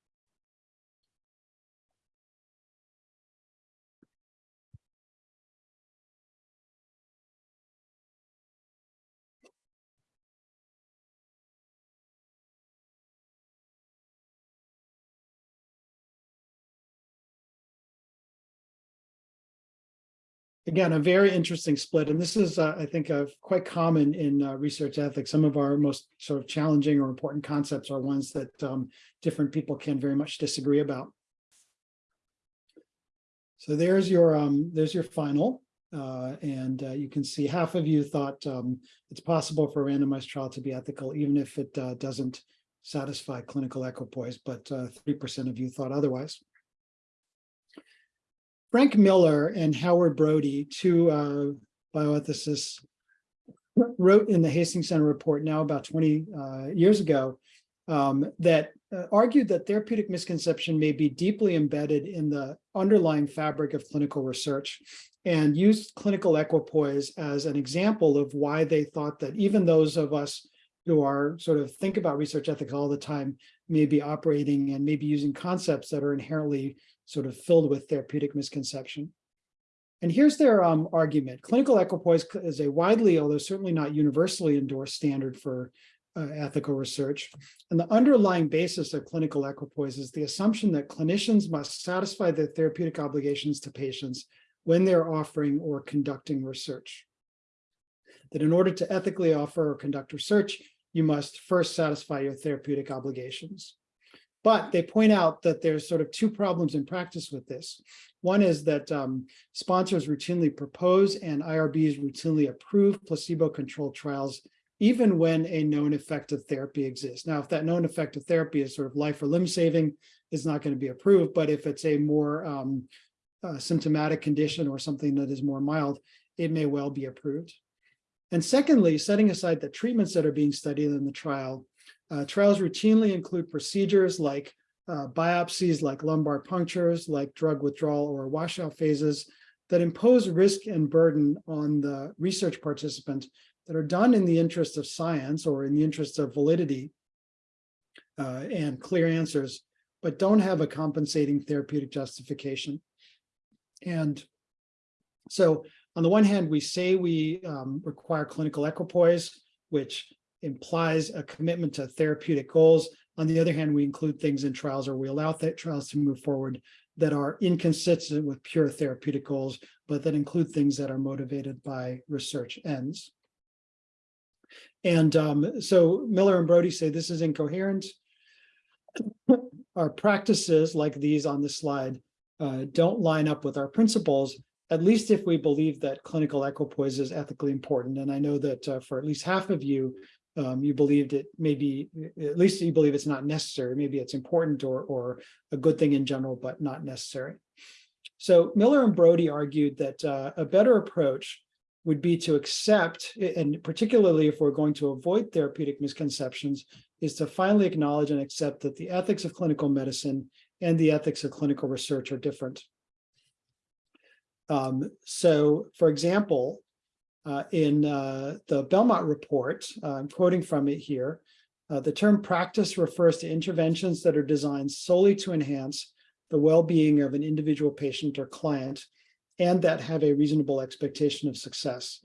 Again, a very interesting split, and this is, uh, I think, uh, quite common in uh, research ethics. Some of our most sort of challenging or important concepts are ones that um, different people can very much disagree about. So there's your um, there's your final, uh, and uh, you can see half of you thought um, it's possible for a randomized trial to be ethical, even if it uh, doesn't satisfy clinical equipoise, but three percent of you thought otherwise. Frank Miller and Howard Brody, two uh, bioethicists, wrote in the Hastings Center report now about 20 uh, years ago um, that uh, argued that therapeutic misconception may be deeply embedded in the underlying fabric of clinical research and used clinical equipoise as an example of why they thought that even those of us who are sort of think about research ethics all the time may be operating and maybe using concepts that are inherently sort of filled with therapeutic misconception. And here's their um, argument. Clinical equipoise is a widely, although certainly not universally endorsed standard for uh, ethical research. And the underlying basis of clinical equipoise is the assumption that clinicians must satisfy their therapeutic obligations to patients when they're offering or conducting research. That in order to ethically offer or conduct research, you must first satisfy your therapeutic obligations. But they point out that there's sort of two problems in practice with this. One is that um, sponsors routinely propose and IRBs routinely approve placebo-controlled trials, even when a known effective therapy exists. Now, if that known effective therapy is sort of life or limb saving, it's not going to be approved. But if it's a more um, uh, symptomatic condition or something that is more mild, it may well be approved. And secondly, setting aside the treatments that are being studied in the trial, uh, trials routinely include procedures like uh, biopsies, like lumbar punctures, like drug withdrawal or washout phases that impose risk and burden on the research participant that are done in the interest of science or in the interest of validity, uh, and clear answers, but don't have a compensating therapeutic justification. And so on the one hand, we say we um, require clinical equipoise, which implies a commitment to therapeutic goals. On the other hand, we include things in trials or we allow that trials to move forward that are inconsistent with pure therapeutic goals, but that include things that are motivated by research ends. And um, so Miller and Brody say this is incoherent. Our practices like these on the slide uh, don't line up with our principles, at least if we believe that clinical equipoise is ethically important. And I know that uh, for at least half of you, um, you believed it maybe, at least you believe it's not necessary. Maybe it's important or, or a good thing in general, but not necessary. So Miller and Brody argued that uh, a better approach would be to accept, and particularly if we're going to avoid therapeutic misconceptions, is to finally acknowledge and accept that the ethics of clinical medicine and the ethics of clinical research are different. Um, so, for example, in uh, the Belmont report, uh, I'm quoting from it here, uh, the term practice refers to interventions that are designed solely to enhance the well-being of an individual patient or client and that have a reasonable expectation of success.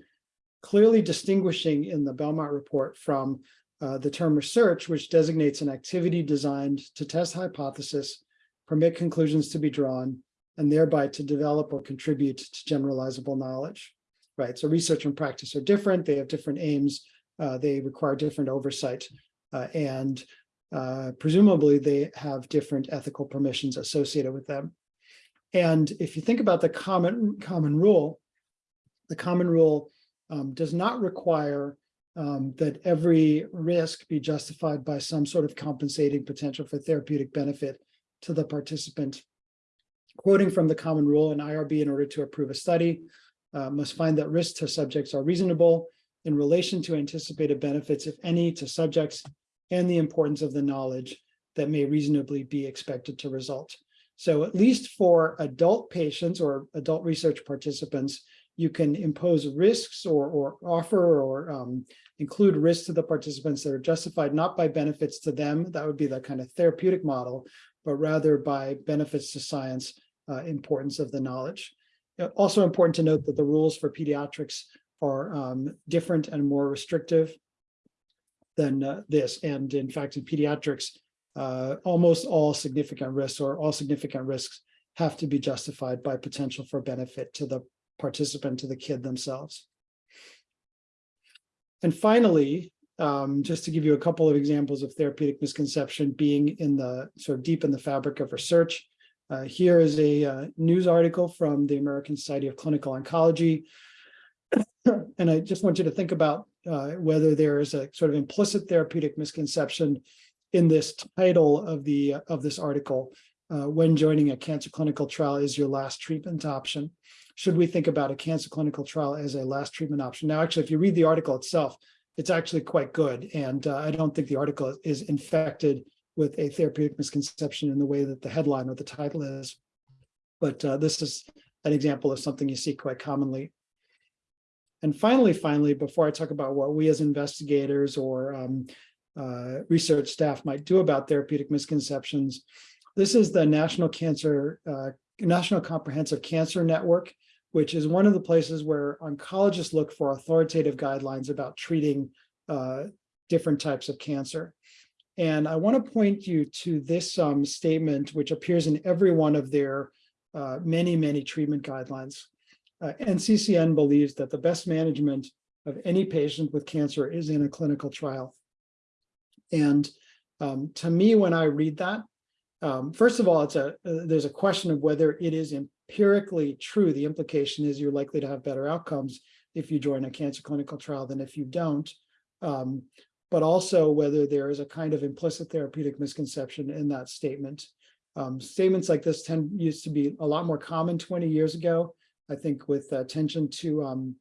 Clearly distinguishing in the Belmont report from uh, the term research, which designates an activity designed to test hypothesis, permit conclusions to be drawn, and thereby to develop or contribute to generalizable knowledge. Right, so research and practice are different. They have different aims. Uh, they require different oversight, uh, and uh, presumably they have different ethical permissions associated with them. And if you think about the common common rule, the common rule um, does not require um, that every risk be justified by some sort of compensating potential for therapeutic benefit to the participant. Quoting from the common rule, an IRB in order to approve a study uh, must find that risks to subjects are reasonable in relation to anticipated benefits, if any, to subjects and the importance of the knowledge that may reasonably be expected to result. So at least for adult patients or adult research participants, you can impose risks or, or offer or um, include risks to the participants that are justified not by benefits to them, that would be the kind of therapeutic model, but rather by benefits to science, uh, importance of the knowledge. Also important to note that the rules for pediatrics are um, different and more restrictive than uh, this. And in fact, in pediatrics, uh, almost all significant risks or all significant risks have to be justified by potential for benefit to the participant, to the kid themselves. And finally, um, just to give you a couple of examples of therapeutic misconception being in the sort of deep in the fabric of research. Uh, here is a uh, news article from the American Society of Clinical Oncology. and I just want you to think about uh, whether there is a sort of implicit therapeutic misconception in this title of the of this article. Uh, when joining a cancer clinical trial is your last treatment option. Should we think about a cancer clinical trial as a last treatment option? Now, actually, if you read the article itself, it's actually quite good. And uh, I don't think the article is infected with a therapeutic misconception in the way that the headline or the title is. But uh, this is an example of something you see quite commonly. And finally, finally, before I talk about what we as investigators or um, uh, research staff might do about therapeutic misconceptions, this is the National Cancer, uh, National Comprehensive Cancer Network, which is one of the places where oncologists look for authoritative guidelines about treating uh, different types of cancer. And I want to point you to this um, statement, which appears in every one of their uh, many, many treatment guidelines. Uh, NCCN believes that the best management of any patient with cancer is in a clinical trial. And um, to me, when I read that, um, first of all, it's a uh, there's a question of whether it is empirically true. The implication is you're likely to have better outcomes if you join a cancer clinical trial than if you don't. Um, but also whether there is a kind of implicit therapeutic misconception in that statement. Um, statements like this tend used to be a lot more common 20 years ago. I think with attention to um,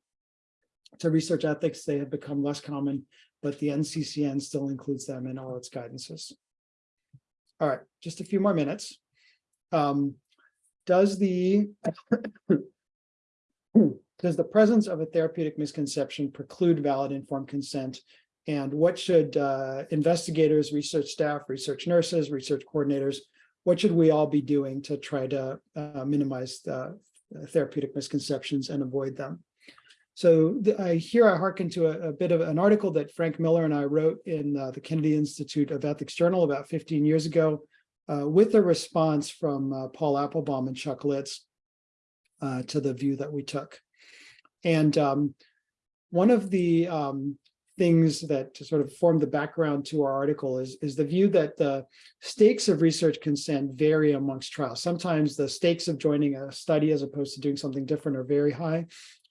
to research ethics, they have become less common, but the NCCN still includes them in all its guidances. All right, just a few more minutes. Um, does the does the presence of a therapeutic misconception preclude valid informed consent And what should uh, investigators, research staff, research nurses, research coordinators, what should we all be doing to try to uh, minimize the therapeutic misconceptions and avoid them? So the- I here I hearken to a, a bit of an article that Frank Miller and I wrote in uh, the Kennedy Institute of Ethics Journal about 15 years ago uh, with a response from uh, Paul Appelbaum and Chuck Lidz uh, to the view that we took. And um, one of the um, things that sort of form the background to our article is, is the view that the stakes of research consent vary amongst trials. Sometimes the stakes of joining a study as opposed to doing something different are very high.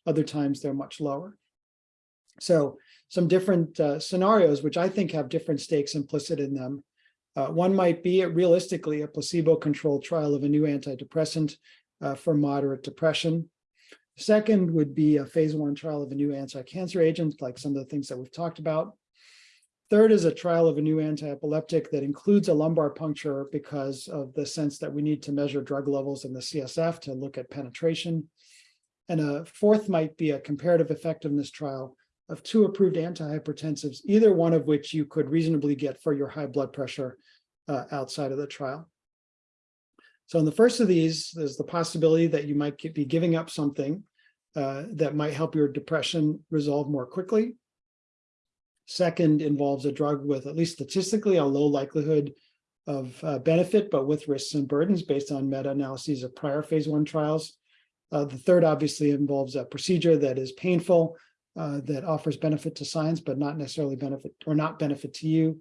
Other times they're much lower. So some different uh, scenarios, which I think have different stakes implicit in them. Uh, one might be realistically a placebo-controlled trial of a new antidepressant uh, for moderate depression. Second would be a phase one trial of a new anti-cancer agent, like some of the things that we've talked about. Third is a trial of a new anti-epileptic that includes a lumbar puncture because of the sense that we need to measure drug levels in the CSF to look at penetration. And a fourth might be a comparative effectiveness trial of two approved antihypertensives, either one of which you could reasonably get for your high blood pressure uh, outside of the trial. So in the first of these, there's the possibility that you might be giving up something uh, that might help your depression resolve more quickly. Second involves a drug with at least statistically a low likelihood of uh, benefit, but with risks and burdens based on meta-analyses of prior phase one trials. Uh, the third obviously involves a procedure that is painful, uh, that offers benefit to science, but not necessarily benefit or not benefit to you.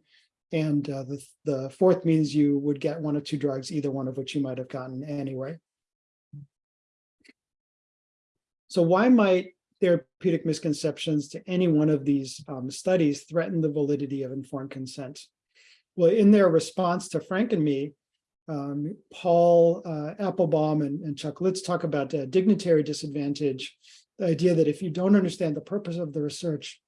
And uh, the, the fourth means you would get one of two drugs, either one of which you might have gotten anyway. So why might therapeutic misconceptions to any one of these um, studies threaten the validity of informed consent? Well, in their response to Frank and me, um, Paul uh, Appelbaum and, and, Chuck Lidz talk about uh, dignitary disadvantage, the idea that if you don't understand the purpose of the research,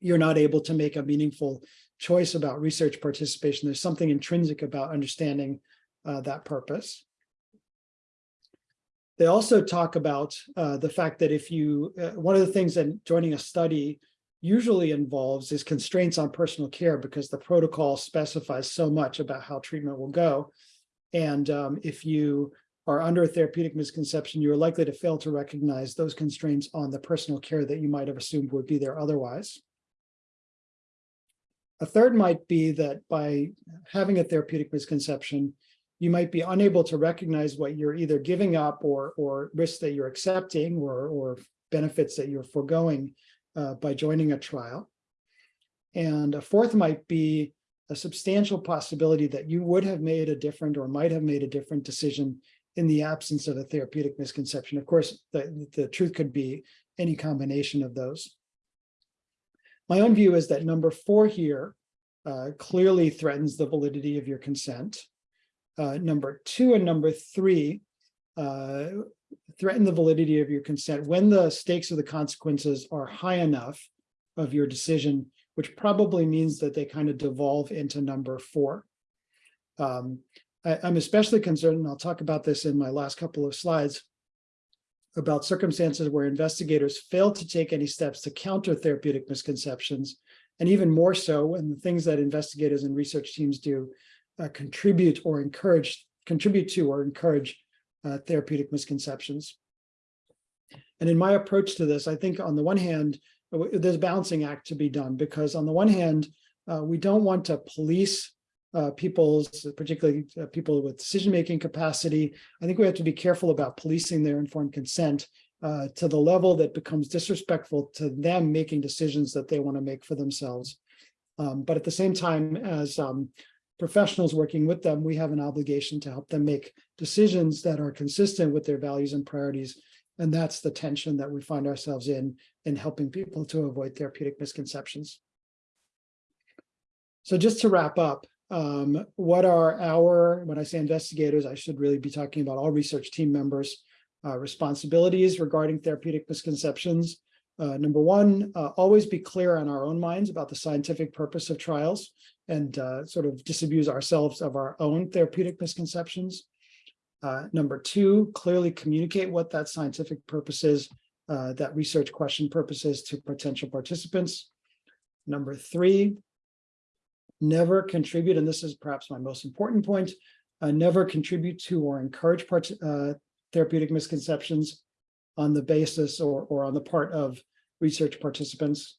you're not able to make a meaningful choice about research participation. There's something intrinsic about understanding uh, that purpose. They also talk about uh, the fact that if you, uh, one of the things that joining a study usually involves is constraints on personal care because the protocol specifies so much about how treatment will go. And um, if you are under a therapeutic misconception, you are likely to fail to recognize those constraints on the personal care that you might have assumed would be there otherwise. A third might be that by having a therapeutic misconception, you might be unable to recognize what you're either giving up or, or risks that you're accepting or, or benefits that you're foregoing uh, by joining a trial. And a fourth might be a substantial possibility that you would have made a different or might have made a different decision in the absence of a therapeutic misconception. Of course, the, the truth could be any combination of those. My own view is that number four here uh, clearly threatens the validity of your consent. Uh, number two and number three uh, threaten the validity of your consent when the stakes of the consequences are high enough of your decision, which probably means that they kind of devolve into number four. Um, I, I'm especially concerned, and I'll talk about this in my last couple of slides, about circumstances where investigators fail to take any steps to counter therapeutic misconceptions, and even more so when the things that investigators and research teams do uh, contribute or encourage, contribute to or encourage uh, therapeutic misconceptions. And in my approach to this, I think on the one hand, there's a balancing act to be done because on the one hand, uh, we don't want to police uh, people's, particularly uh, people with decision-making capacity. I think we have to be careful about policing their informed consent uh, to the level that becomes disrespectful to them making decisions that they want to make for themselves. Um, but at the same time, as um, professionals working with them, we have an obligation to help them make decisions that are consistent with their values and priorities. And that's the tension that we find ourselves in, in helping people to avoid therapeutic misconceptions. So just to wrap up, um, what are our, when I say investigators, I should really be talking about all research team members, uh, responsibilities regarding therapeutic misconceptions. Uh, number one, uh, always be clear on our own minds about the scientific purpose of trials and uh, sort of disabuse ourselves of our own therapeutic misconceptions. Uh, number two, clearly communicate what that scientific purpose is, uh, that research question purpose is to potential participants. Number three, never contribute, and this is perhaps my most important point, uh, never contribute to or encourage uh, therapeutic misconceptions on the basis or, or on the part of research participants.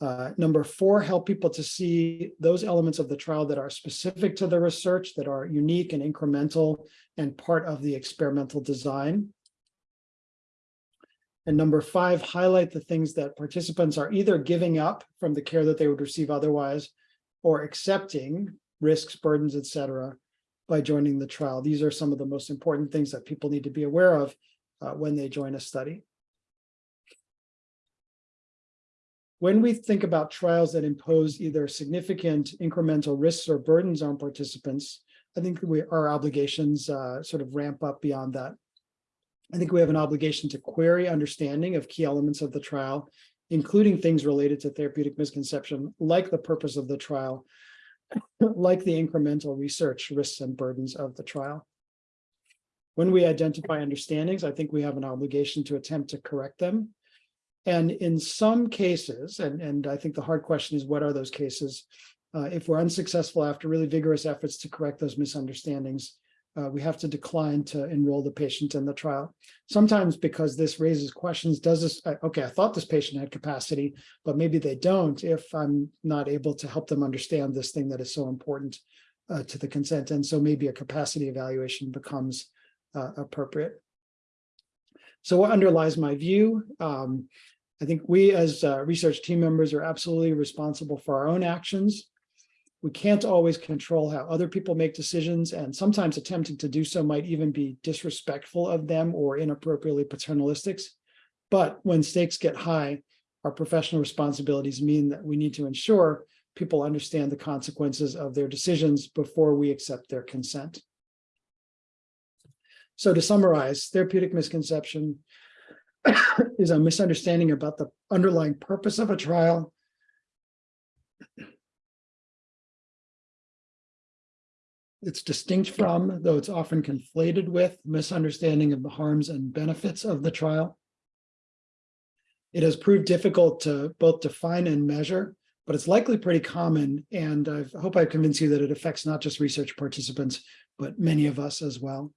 Uh, number four, help people to see those elements of the trial that are specific to the research, that are unique and incremental and part of the experimental design. And number five, highlight the things that participants are either giving up from the care that they would receive otherwise or accepting risks, burdens, et cetera, by joining the trial. These are some of the most important things that people need to be aware of uh, when they join a study. When we think about trials that impose either significant incremental risks or burdens on participants, I think we, our obligations uh, sort of ramp up beyond that. I think we have an obligation to query understanding of key elements of the trial, including things related to therapeutic misconception, like the purpose of the trial, like the incremental research risks and burdens of the trial. When we identify understandings, I think we have an obligation to attempt to correct them. And in some cases, and, and I think the hard question is, what are those cases? Uh, if we're unsuccessful after really vigorous efforts to correct those misunderstandings, uh, we have to decline to enroll the patient in the trial. Sometimes because this raises questions, does this, okay, I thought this patient had capacity, but maybe they don't if I'm not able to help them understand this thing that is so important uh, to the consent. And so maybe a capacity evaluation becomes uh, appropriate. So what underlies my view? Um, I think we as uh, research team members are absolutely responsible for our own actions. We can't always control how other people make decisions, and sometimes attempting to do so might even be disrespectful of them or inappropriately paternalistic. But when stakes get high, our professional responsibilities mean that we need to ensure people understand the consequences of their decisions before we accept their consent. So to summarize, therapeutic misconception is a misunderstanding about the underlying purpose of a trial. It's distinct from, though it's often conflated with, misunderstanding of the harms and benefits of the trial. It has proved difficult to both define and measure, but it's likely pretty common. And I hope I've convinced you that it affects not just research participants, but many of us as well.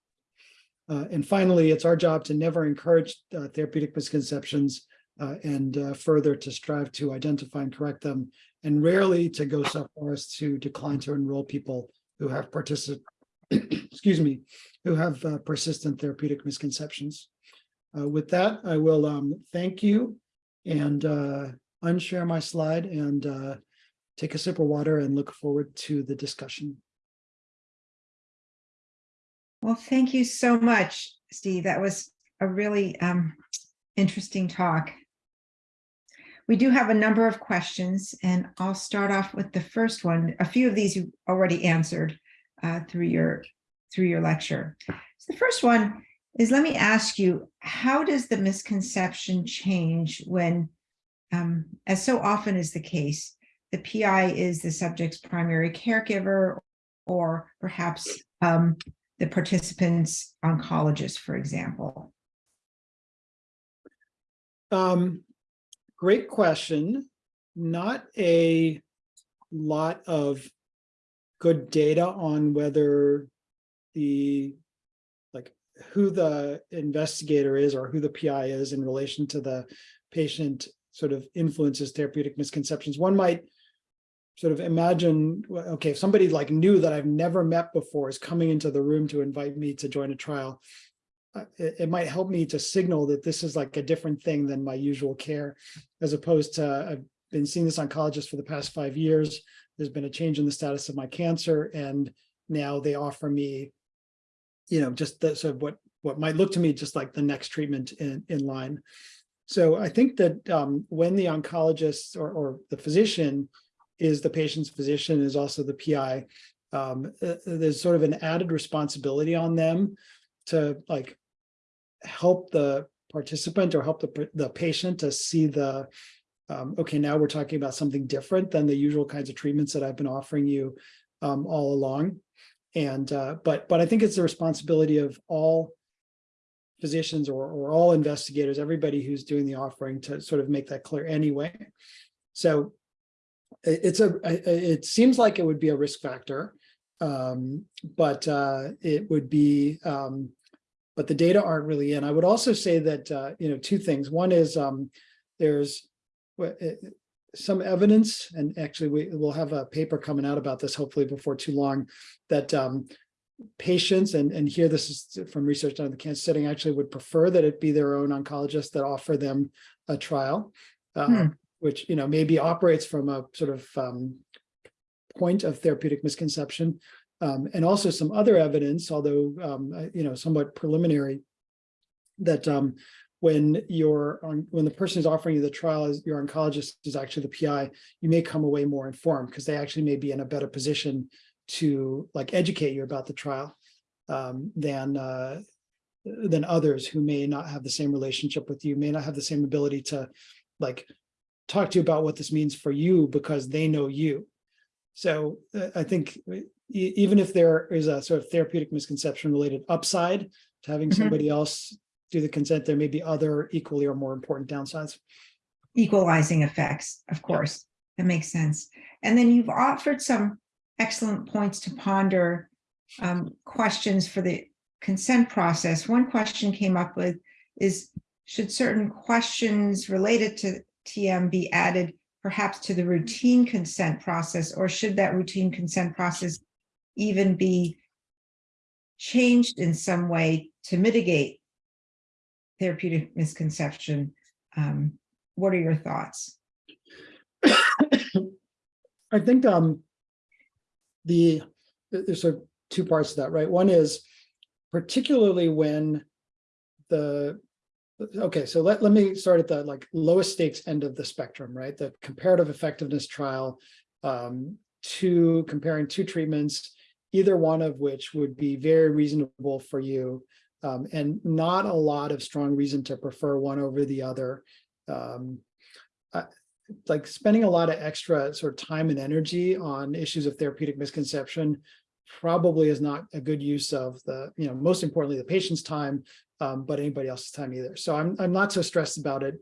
Uh, and finally, it's our job to never encourage uh, therapeutic misconceptions uh, and uh, further to strive to identify and correct them, and rarely to go so far as to decline to enroll people who have particip excuse me, who have uh, persistent therapeutic misconceptions. Uh, with that, I will um, thank you and unshare my slide and take a sip of water and look forward to the discussion. Well, thank you so much, Steve. That was a really um, interesting talk. We do have a number of questions, and I'll start off with the first one. A few of these you already answered uh, through your through your lecture. So the first one is, let me ask you, how does the misconception change when, um, as so often is the case, the PI is the subject's primary caregiver, or perhaps um, the participants oncologist, for example? Um, great question. Not a lot of good data on whether the like who the investigator is or who the PI is in relation to the patient sort of influences therapeutic misconceptions. One might sort of imagine, okay, if somebody like knew that I've never met before is coming into the room to invite me to join a trial, it, it, might help me to signal that this is like a different thing than my usual care, as opposed to I've been seeing this oncologist for the past five years. There's been a change in the status of my cancer, and now they offer me, you know, just the, sort of what what might look to me just like the next treatment in in line. So I think that um, when the oncologist or, or the physician is the patient's physician, is also the PI. Um, uh, there's sort of an added responsibility on them to like help the participant or help the, the patient to see the, um, okay, now we're talking about something different than the usual kinds of treatments that I've been offering you um, all along. And, uh, but, but I think it's the responsibility of all physicians or, or all investigators, everybody who's doing the offering to sort of make that clear anyway. So it's a it seems like it would be a risk factor. Um, but uh, it would be, um, but the data aren't really in. I would also say that, uh, you know, two things. One is um, there's eh, some evidence, and actually we will have a paper coming out about this hopefully before too long, that um, patients, and, and here this is from research done in the cancer setting, actually would prefer that it be their own oncologist that offer them a trial. uh, Hmm. Which, you know, maybe operates from a sort of um, point of therapeutic misconception. Um, and also some other evidence, although, um, uh, you know, somewhat preliminary, that um, when you're on, when the person is offering you the trial your oncologist is actually the PI, you may come away more informed because they actually may be in a better position to like educate you about the trial um, than uh, than others who may not have the same relationship with you, may not have the same ability to like talk to you about what this means for you because they know you. So uh, I think e- even if there is a sort of therapeutic misconception related upside to having Mhm. somebody else do the consent, there may be other equally or more important downsides. equalizing effects, of course. That makes sense. And then you've offered some excellent points to ponder, um, questions for the consent process. One question came up with is, should certain questions related to TM be added perhaps to the routine consent process, or should that routine consent process even be changed in some way to mitigate therapeutic misconception? Um, what are your thoughts? I think um the there's sort of two parts to that, right? One is particularly when the okay, so let, let me start at the like lowest stakes end of the spectrum, right? The comparative effectiveness trial um to comparing two treatments, either one of which would be very reasonable for you. Um, and not a lot of strong reason to prefer one over the other. Um, like spending a lot of extra sort of time and energy on issues of therapeutic misconception probably is not a good use of the, you know, most importantly, the patient's time, um, but anybody else's time either. So I'm, I'm not so stressed about it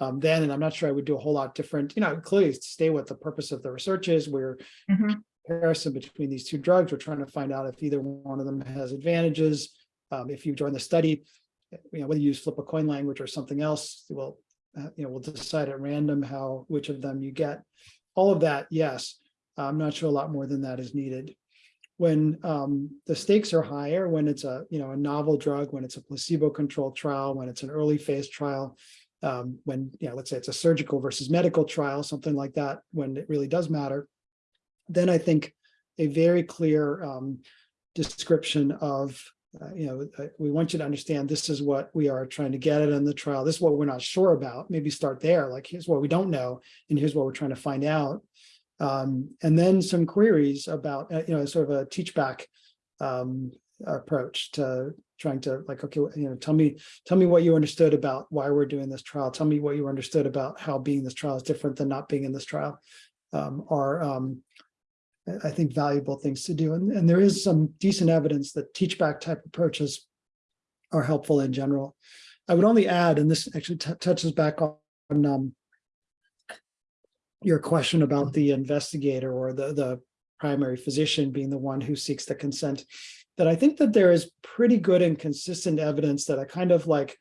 um, then, and I'm not sure I would do a whole lot different, you know, clearly stay what the purpose of the research is. We're Mhm. comparison between these two drugs. We're trying to find out if either one of them has advantages. Um, if you join the study, you know, whether you use flip a coin language or something else, well, uh, you know, we'll decide at random how, which of them you get. All of that, yes. I'm not sure a lot more than that is needed. When um, the stakes are higher, when it's a, you know, a novel drug, when it's a placebo-controlled trial, when it's an early phase trial, um, when, you know, let's say it's a surgical versus medical trial, something like that, when it really does matter, then I think a very clear um, description of uh, you know, uh, we want you to understand this is what we are trying to get at in the trial. This is what we're not sure about. Maybe start there. Like, here's what we don't know, and here's what we're trying to find out. Um, and then some queries about, uh, you know, sort of a teach back um, approach to trying to like, okay, you know, tell me, tell me what you understood about why we're doing this trial. Tell me what you understood about how being in this trial is different than not being in this trial. Um, are um, I- I think valuable things to do. And, and there is some decent evidence that teach back type approaches are helpful in general. I would only add, and this actually touches back on um, your question about the investigator or the, the primary physician being the one who seeks the consent, that I think that there is pretty good and consistent evidence that a kind of like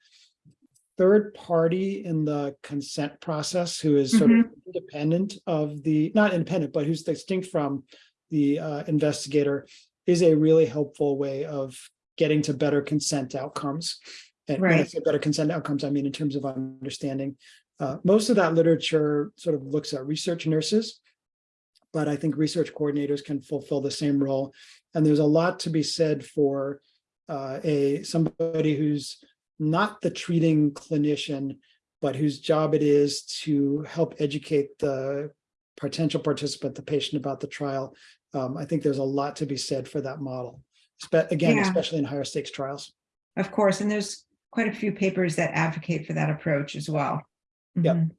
third party in the consent process who is sort of independent of the, not independent, but who's distinct from the uh, investigator is a really helpful way of getting to better consent outcomes. And when I say better consent outcomes, I mean in terms of understanding. Uh, most of that literature sort of looks at research nurses, but I think research coordinators can fulfill the same role. And there's a lot to be said for uh, a somebody who's not the treating clinician, but whose job it is to help educate the potential participant, the patient about the trial. Um, I think there's a lot to be said for that model. Spe- Again, Yeah. especially in higher stakes trials. Of course, and there's quite a few papers that advocate for that approach as well. Yep. Mhm.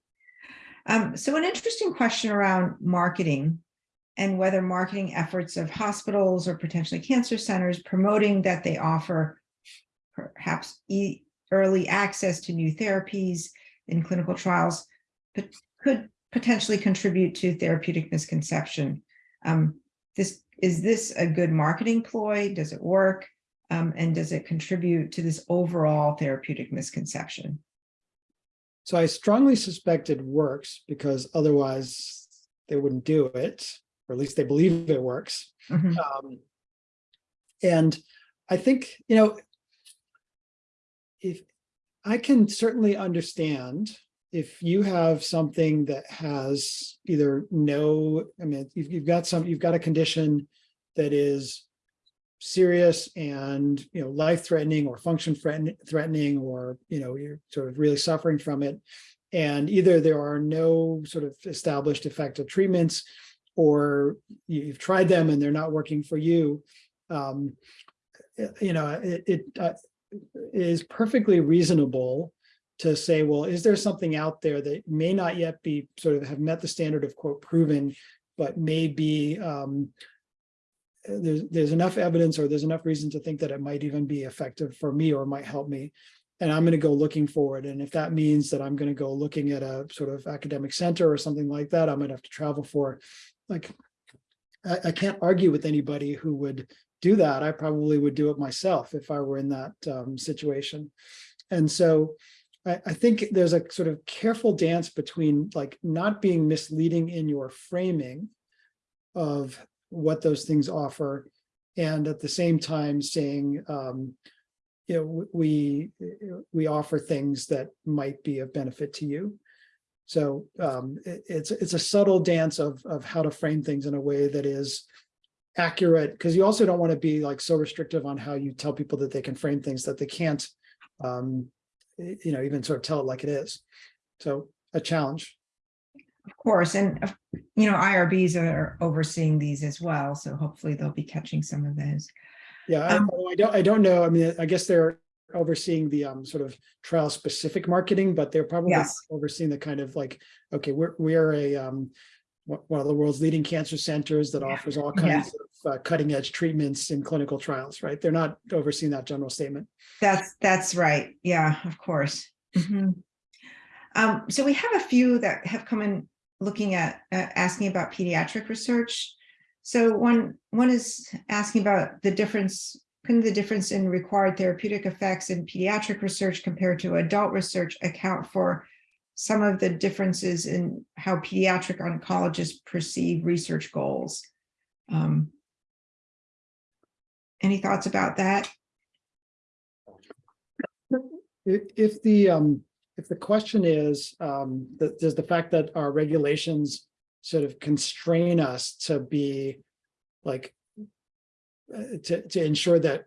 Um, so an interesting question around marketing and whether marketing efforts of hospitals or potentially cancer centers promoting that they offer perhaps e- early access to new therapies in clinical trials, but could potentially contribute to therapeutic misconception. Um, this, is this a good marketing ploy? Does it work? Um, and does it contribute to this overall therapeutic misconception? So I strongly suspect it works because otherwise they wouldn't do it, or at least they believe it works. Mhm. Um, and I think, you know, if I can certainly understand if you have something that has either no, I mean, you've, you've got some, you've got a condition that is serious and, you know, life-threatening or function threatening, threatening, or, you know, you're sort of really suffering from it. And either there are no sort of established effective treatments, or you- you've tried them and they're not working for you. Um, uh, you know, it, it uh, is perfectly reasonable to say, well, is there something out there that may not yet be sort of have met the standard of quote proven, but may be um, there's there's enough evidence or there's enough reason to think that it might even be effective for me or might help me. And I'm going to go looking for it. And if that means that I'm going to go looking at a sort of academic center or something like that, I might have to travel for. Like, I, I can't argue with anybody who would do that. I probably would do it myself if I were in that um, situation. And so I, I think there's a sort of careful dance between like not being misleading in your framing of what those things offer. And at the same time saying, um, you know, we, we offer things that might be of benefit to you. So um, it- it's, it's a subtle dance of, of how to frame things in a way that is accurate, because you also don't want to be like so restrictive on how you tell people that they can frame things that they can't, um, you know, even sort of tell it like it is. So a challenge. Of course, and uh, you know, IRBs are overseeing these as well, so hopefully they'll be catching some of those. Yeah, I, Um, although I don't, I don't know. I mean, I guess they're overseeing the um sort of trial specific marketing, but they're probably Yes. overseeing the kind of like, okay, we're, we're a um one of the world's leading cancer centers that Yeah. offers all Yeah. kinds of uh, cutting edge treatments in clinical trials, right? They're not overseeing that general statement. That's, that's right. Yeah, of course. Mhm. Um, so we have a few that have come in looking at, uh, asking about pediatric research. So one, one is asking about the difference, can the difference in required therapeutic effects in pediatric research compared to adult research account for some of the differences in how pediatric oncologists perceive research goals? Um, Any thoughts about that? If, the, um, if the question is, um, that, does the fact that our regulations sort of constrain us to be like, uh, to, to ensure that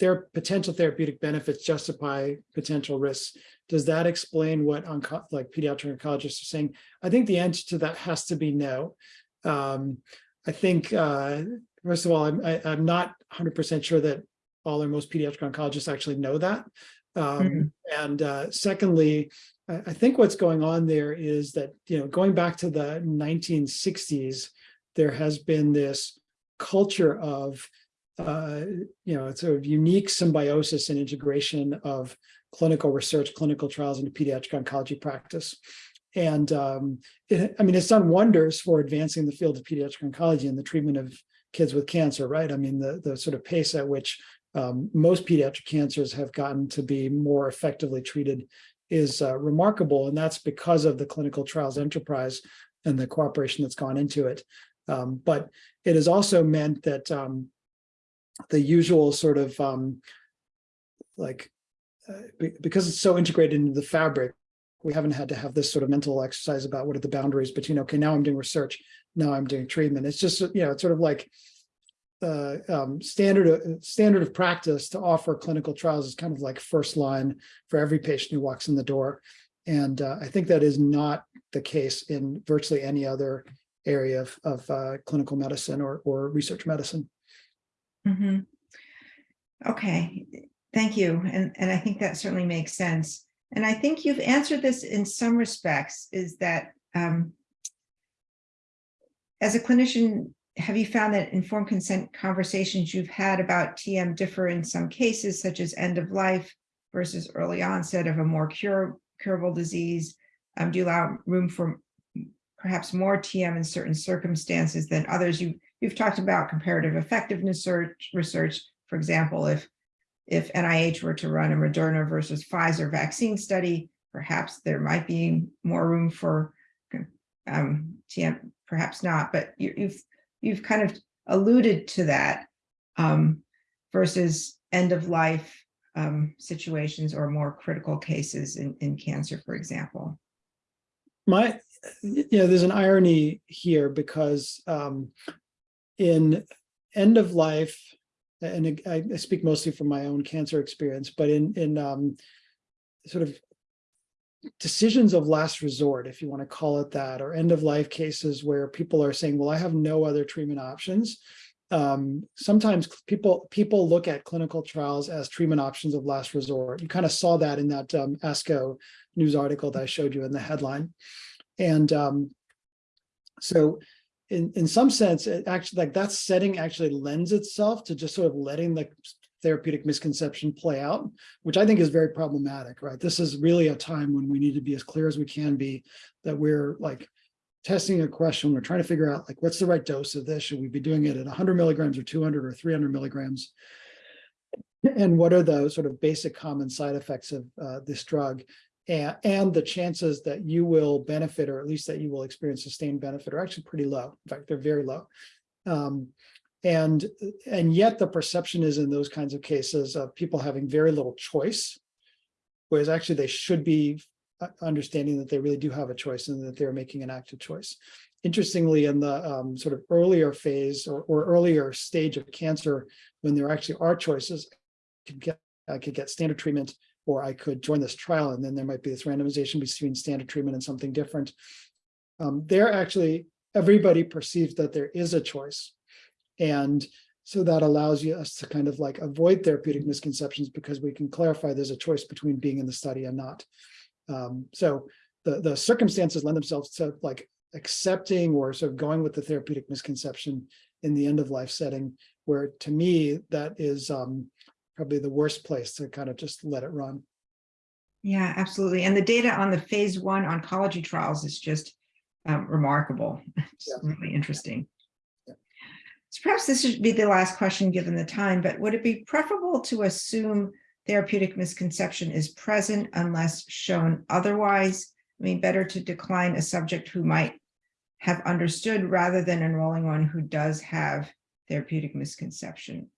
their potential therapeutic benefits justify potential risks, does that explain what like pediatric oncologists are saying? I think the answer to that has to be no. Um, I think, uh, first of all, I'm, I, I'm not hundred percent sure that all or most pediatric oncologists actually know that. Um, and uh, secondly, I, I think what's going on there is that, you know, going back to the nineteen sixties, there has been this culture of, uh, you know, sort of unique symbiosis and integration of clinical research, clinical trials into pediatric oncology practice. And um, it, I mean, it's done wonders for advancing the field of pediatric oncology and the treatment of kids with cancer, right? I mean, the, the sort of pace at which um, most pediatric cancers have gotten to be more effectively treated is uh, remarkable. And that's because of the clinical trials enterprise and the cooperation that's gone into it. Um, but it has also meant that um, the usual sort of um, like, uh, be- because it's so integrated into the fabric, we haven't had to have this sort of mental exercise about what are the boundaries between, okay, now I'm doing research, now I'm doing treatment. It's just, you know, it's sort of like uh, um, standard, uh, standard of practice to offer clinical trials is kind of like first line for every patient who walks in the door. And uh, I think that is not the case in virtually any other area of, of uh, clinical medicine or, or research medicine. Mhm. Okay, thank you. And, and I think that certainly makes sense. And I think you've answered this in some respects, is that um, as a clinician, have you found that informed consent conversations you've had about TM differ in some cases, such as end of life versus early onset of a more cure, curable disease? Um, do you allow room for perhaps more TM in certain circumstances than others. You, you've talked about comparative effectiveness search, research, for example, if, if NIH were to run a Moderna versus Pfizer vaccine study, perhaps there might be more room for um, TM, perhaps not, but you, you've, you've kind of alluded to that um, versus end of life um, situations or more critical cases in, in cancer, for example. My, you know, there's an irony here because um, in end of life, and I, speak mostly from my own cancer experience, but in in um, sort of decisions of last resort, if you want to call it that, or end of life cases where people are saying, well, I have no other treatment options. Um, sometimes people people look at clinical trials as treatment options of last resort. You kind of saw that in that um, ASCO news article that I showed you in the headline. And um, so in, in some sense, it actually like that setting actually lends itself to just sort of letting the therapeutic misconception play out, which I think is very problematic, right? This is really a time when we need to be as clear as we can be that we're like testing a question. We're trying to figure out like, what's the right dose of this? Should we be doing it at 100 milligrams or 200 or 300 milligrams? And what are the sort of basic common side effects of uh, this drug? And, and the chances that you will benefit, or at least that you will experience sustained benefit are actually pretty low. In fact, they're very low. Um, and, and yet the perception is in those kinds of cases of people having very little choice, whereas actually they should be uh, understanding that they really do have a choice and that they're making an active choice. Interestingly, in the um, sort of earlier phase or, or earlier stage of cancer, when there actually are choices, I could get, I could get standard treatment or I could join this trial and then there might be this randomization between standard treatment and something different. Um, there actually, everybody perceives that there is a choice. And so that allows you us to kind of like avoid therapeutic misconceptions because we can clarify there's a choice between being in the study and not. Um, so the, the circumstances lend themselves to like accepting or sort of going with the therapeutic misconception in the end of life setting, where to me, that is um, probably the worst place to kind of just let it run. Yeah, absolutely. And the data on the phase one oncology trials is just um, remarkable. It's Yeah. really interesting. So perhaps this should be the last question, given the time, but would it be preferable to assume therapeutic misconception is present unless shown otherwise? I mean, better to decline a subject who might have understood rather than enrolling one who does have therapeutic misconception.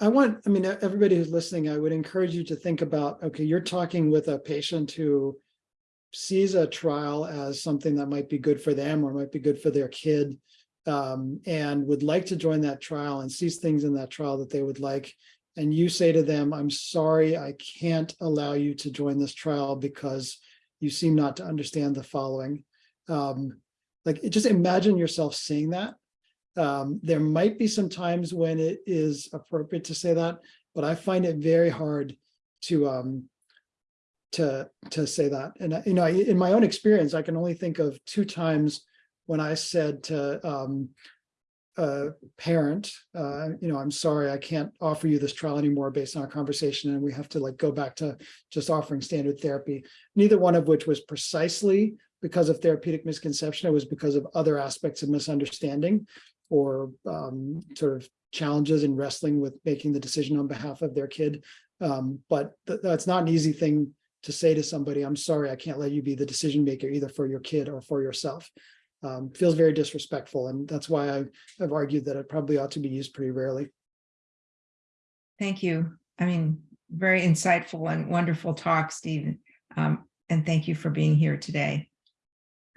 I want, I mean, everybody who's listening, I would encourage you to think about, okay, you're talking with a patient who sees a trial as something that might be good for them or might be good for their kid um, and would like to join that trial and sees things in that trial that they would like. And you say to them, I'm sorry, I can't allow you to join this trial because you seem not to understand the following. Um, like, just imagine yourself saying that um, there might be some times when it is appropriate to say that, but I find it very hard to um, to to say that. And you know, in my own experience, I can only think of two times when I said to um, a parent, uh, you know, I'm sorry, I can't offer you this trial anymore based on our conversation, and we have to like go back to just offering standard therapy. Neither one of which was precisely because of therapeutic misconception. It was because of other aspects of misunderstanding or um, sort of challenges in wrestling with making the decision on behalf of their kid. Um, but th that's not an easy thing to say to somebody, I'm sorry, I can't let you be the decision maker either for your kid or for yourself. Um, feels very disrespectful. And that's why I've, I've argued that it probably ought to be used pretty rarely. Thank you. I mean, very insightful and wonderful talk, Steven. Um, and thank you for being here today.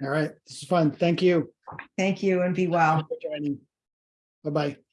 All right, this is fun. Thank you. Thank you and be well. for joining. Bye-bye.